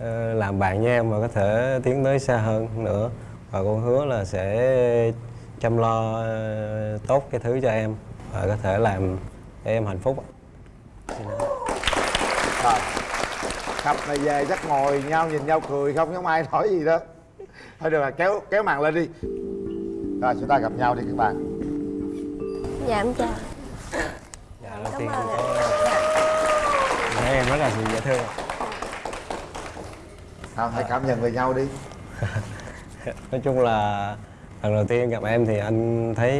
ờ, làm bạn với em và có thể tiến tới xa hơn nữa. Và con hứa là sẽ chăm lo ờ, tốt cái thứ cho em và có thể làm để em hạnh phúc ạ. rồi cặp này về chắc ngồi nhau nhìn nhau cười không giống ai nói gì đó thôi được rồi kéo kéo màn lên đi. Rồi chúng ta gặp nhau đi các bạn. Dạ em chào. Dạ đầu tiên con có thấy em rất là dễ thương. Nào, hãy cảm nhận về nhau đi. Nói chung là lần đầu tiên gặp em thì anh thấy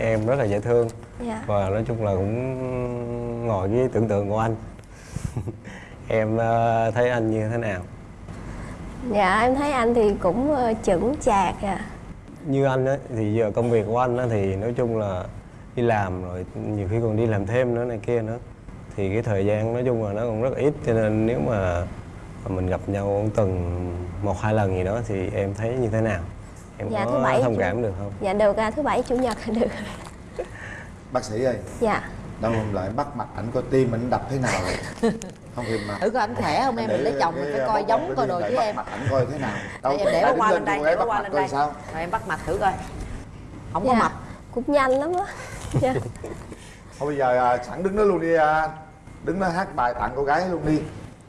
em rất là dễ thương. Dạ. và nói chung là cũng ngồi với tưởng tượng của anh. Em ờ, thấy anh như thế nào Dạ em thấy anh thì cũng ờ, chững chạc à như anh á thì giờ công việc của anh á thì nói chung là đi làm rồi nhiều khi còn đi làm thêm nữa này kia nữa. Thì cái thời gian nói chung là nó còn rất ít cho nên nếu mà mình gặp nhau tuần một hai lần gì đó thì em thấy như thế nào? Em Dạ, thứ có bảy thông chủ- cảm được không? Dạ được à, thứ bảy chủ nhật là được. Bác sĩ ơi. Dạ đâu hôm lại bắt mặt ảnh coi tim ảnh đập thế nào. Rồi không thì mà. Thử coi ảnh khỏe không em, mình lấy chồng mình phải coi giống coi đồ chứ em. bắt ảnh coi thế nào. Đây, em để qua lên đây, để qua lên đây. sao? Rồi em bắt mặt thử coi. Không có Dạ, mập Cũng nhanh lắm á. Dạ. Thôi bây giờ à, sẵn đứng đó luôn đi à. đứng đó hát bài tặng cô gái luôn đi.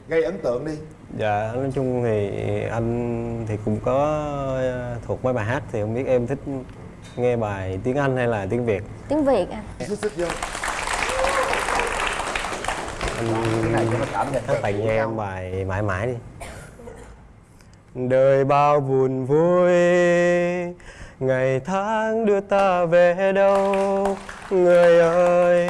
Gây ấn tượng đi. Dạ, nói chung thì anh thì cũng có ờ, thuộc mấy bài hát thì không biết em thích nghe bài tiếng Anh hay là tiếng Việt. tiếng việt à? Xích xích vô anh này cho nó cảm nhận tặng cho em bài mãi mãi đi. Đời bao buồn vui, Ngày tháng đưa ta về đâu Người ơi,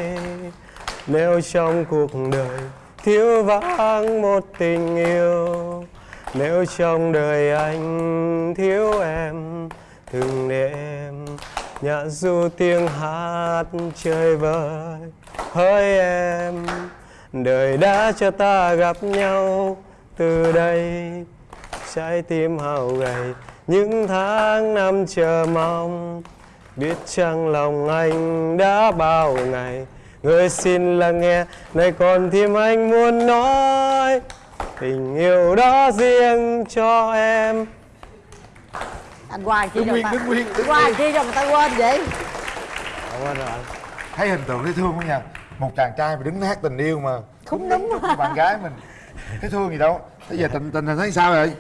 Nếu trong cuộc đời Thiếu vắng một tình yêu, Nếu trong đời anh thiếu em Từng đêm Nhạc du tiếng hát chơi vơi, Hỡi em Đời đã cho ta gặp nhau Từ đây trái tim hao gầy. Những tháng năm chờ mong biết chăng lòng anh đã bao ngày. Người xin lắng nghe này còn thêm anh muốn nói. Tình yêu đó riêng cho em. Anh qua chi Đứng cho nguyên, người ta? Đứng nguyên, đứng qua nguyên. chi cho người ta quên vậy? Quên rồi. Anh thấy hình tượng thấy thương không nha một chàng trai mà đứng hát tình yêu mà không đúng với bạn gái mình. Thấy thương gì đâu. Bây giờ tình tình hình thấy sao rồi?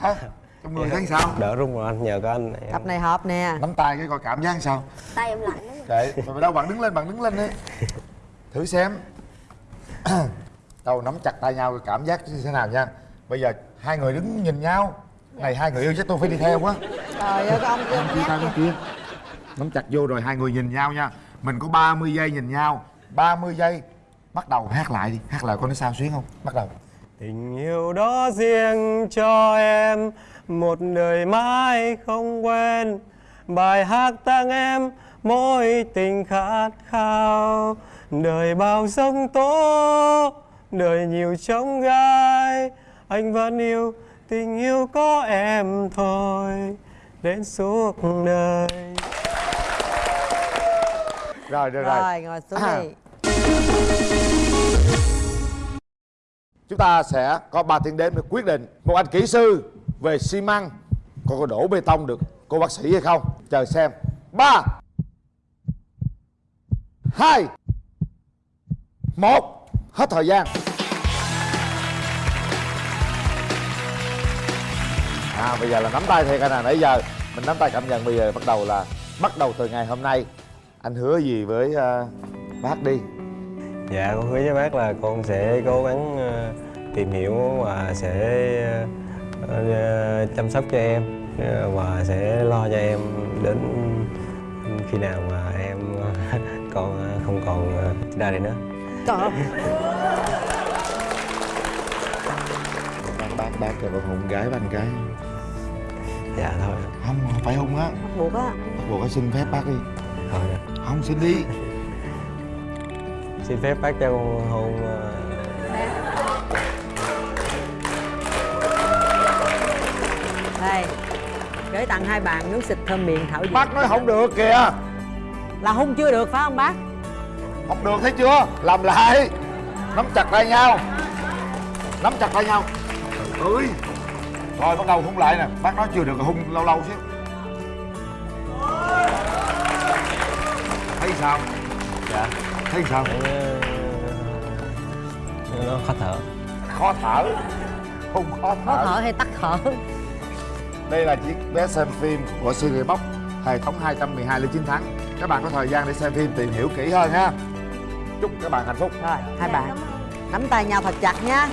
Hả? Trong người thấy sao? Đỡ run rồi anh nhờ có anh em. Cặp này hợp nè. Nắm tay cái coi cảm giác sao? Tay em lạnh lắm. Để mà đâu bạn đứng lên bạn đứng lên đi. Thử xem. Đâu nắm chặt tay nhau cái cảm giác như thế nào nha. Bây giờ hai người đứng nhìn nhau. Này hai người yêu chắc tôi phải đi theo quá. Trời ơi cái ông kia Nắm chia tay bên kia. Nắm chặt vô rồi hai người nhìn nhau nha. Mình có 30 giây nhìn nhau 30 giây. Bắt đầu hát lại đi. Hát lại coi nó sao xuyến không? Bắt đầu. Tình yêu đó riêng cho em Một đời mãi không quên. Bài hát tặng em Mỗi tình khát khao. Đời bao giông tố Đời nhiều trông gai. Anh vẫn yêu Tình yêu có em thôi. Đến suốt đời. Rồi được rồi. Rồi ngồi xuống À. đi chúng ta sẽ có 3 tiếng đếm để quyết định một anh kỹ sư về xi măng có có đổ bê tông được cô bác sĩ hay không? Chờ xem. Ba hai một hết thời gian. À bây giờ là nắm tay thiệt anh à nãy giờ mình nắm tay cảm nhận bây giờ bắt đầu là bắt đầu từ ngày hôm nay. Anh hứa gì với uh, bác đi? Dạ con hứa với bác là con sẽ cố gắng ờ, tìm hiểu và sẽ ờ, ờ, chăm sóc cho em và sẽ lo cho em đến khi nào mà em còn không còn ra đây nữa. Trời bác bác bác kêu con hôn gái anh gái Dạ thôi. không phải hôn á bắt buộc á bắt buộc phải xin phép bác đi Thôi. không xin đi Xin phép bác cho con hôn ờ, đây gửi tặng hai bạn nước xịt thơm miệng thảo dược. Bác nói không được kìa. Là hung chưa được phải không bác? Không được thấy chưa? Làm lại. Nắm chặt tay nhau. Nắm chặt tay nhau. Ơi rồi bắt đầu hôn lại nè. Bác nói chưa được hôn lâu lâu xíu. Thấy sao? Dạ thấy sao? Nó khó thở. khó thở? Hôn khó khó thở thở hay tắt thở? Đây là chiếc vé xem phim của series box hệ thống 212 lên 9 tháng. Các bạn có thời gian để xem phim tìm hiểu kỹ hơn ha. Chúc các bạn hạnh phúc. Rồi hai bạn. nắm tay nhau thật chặt nha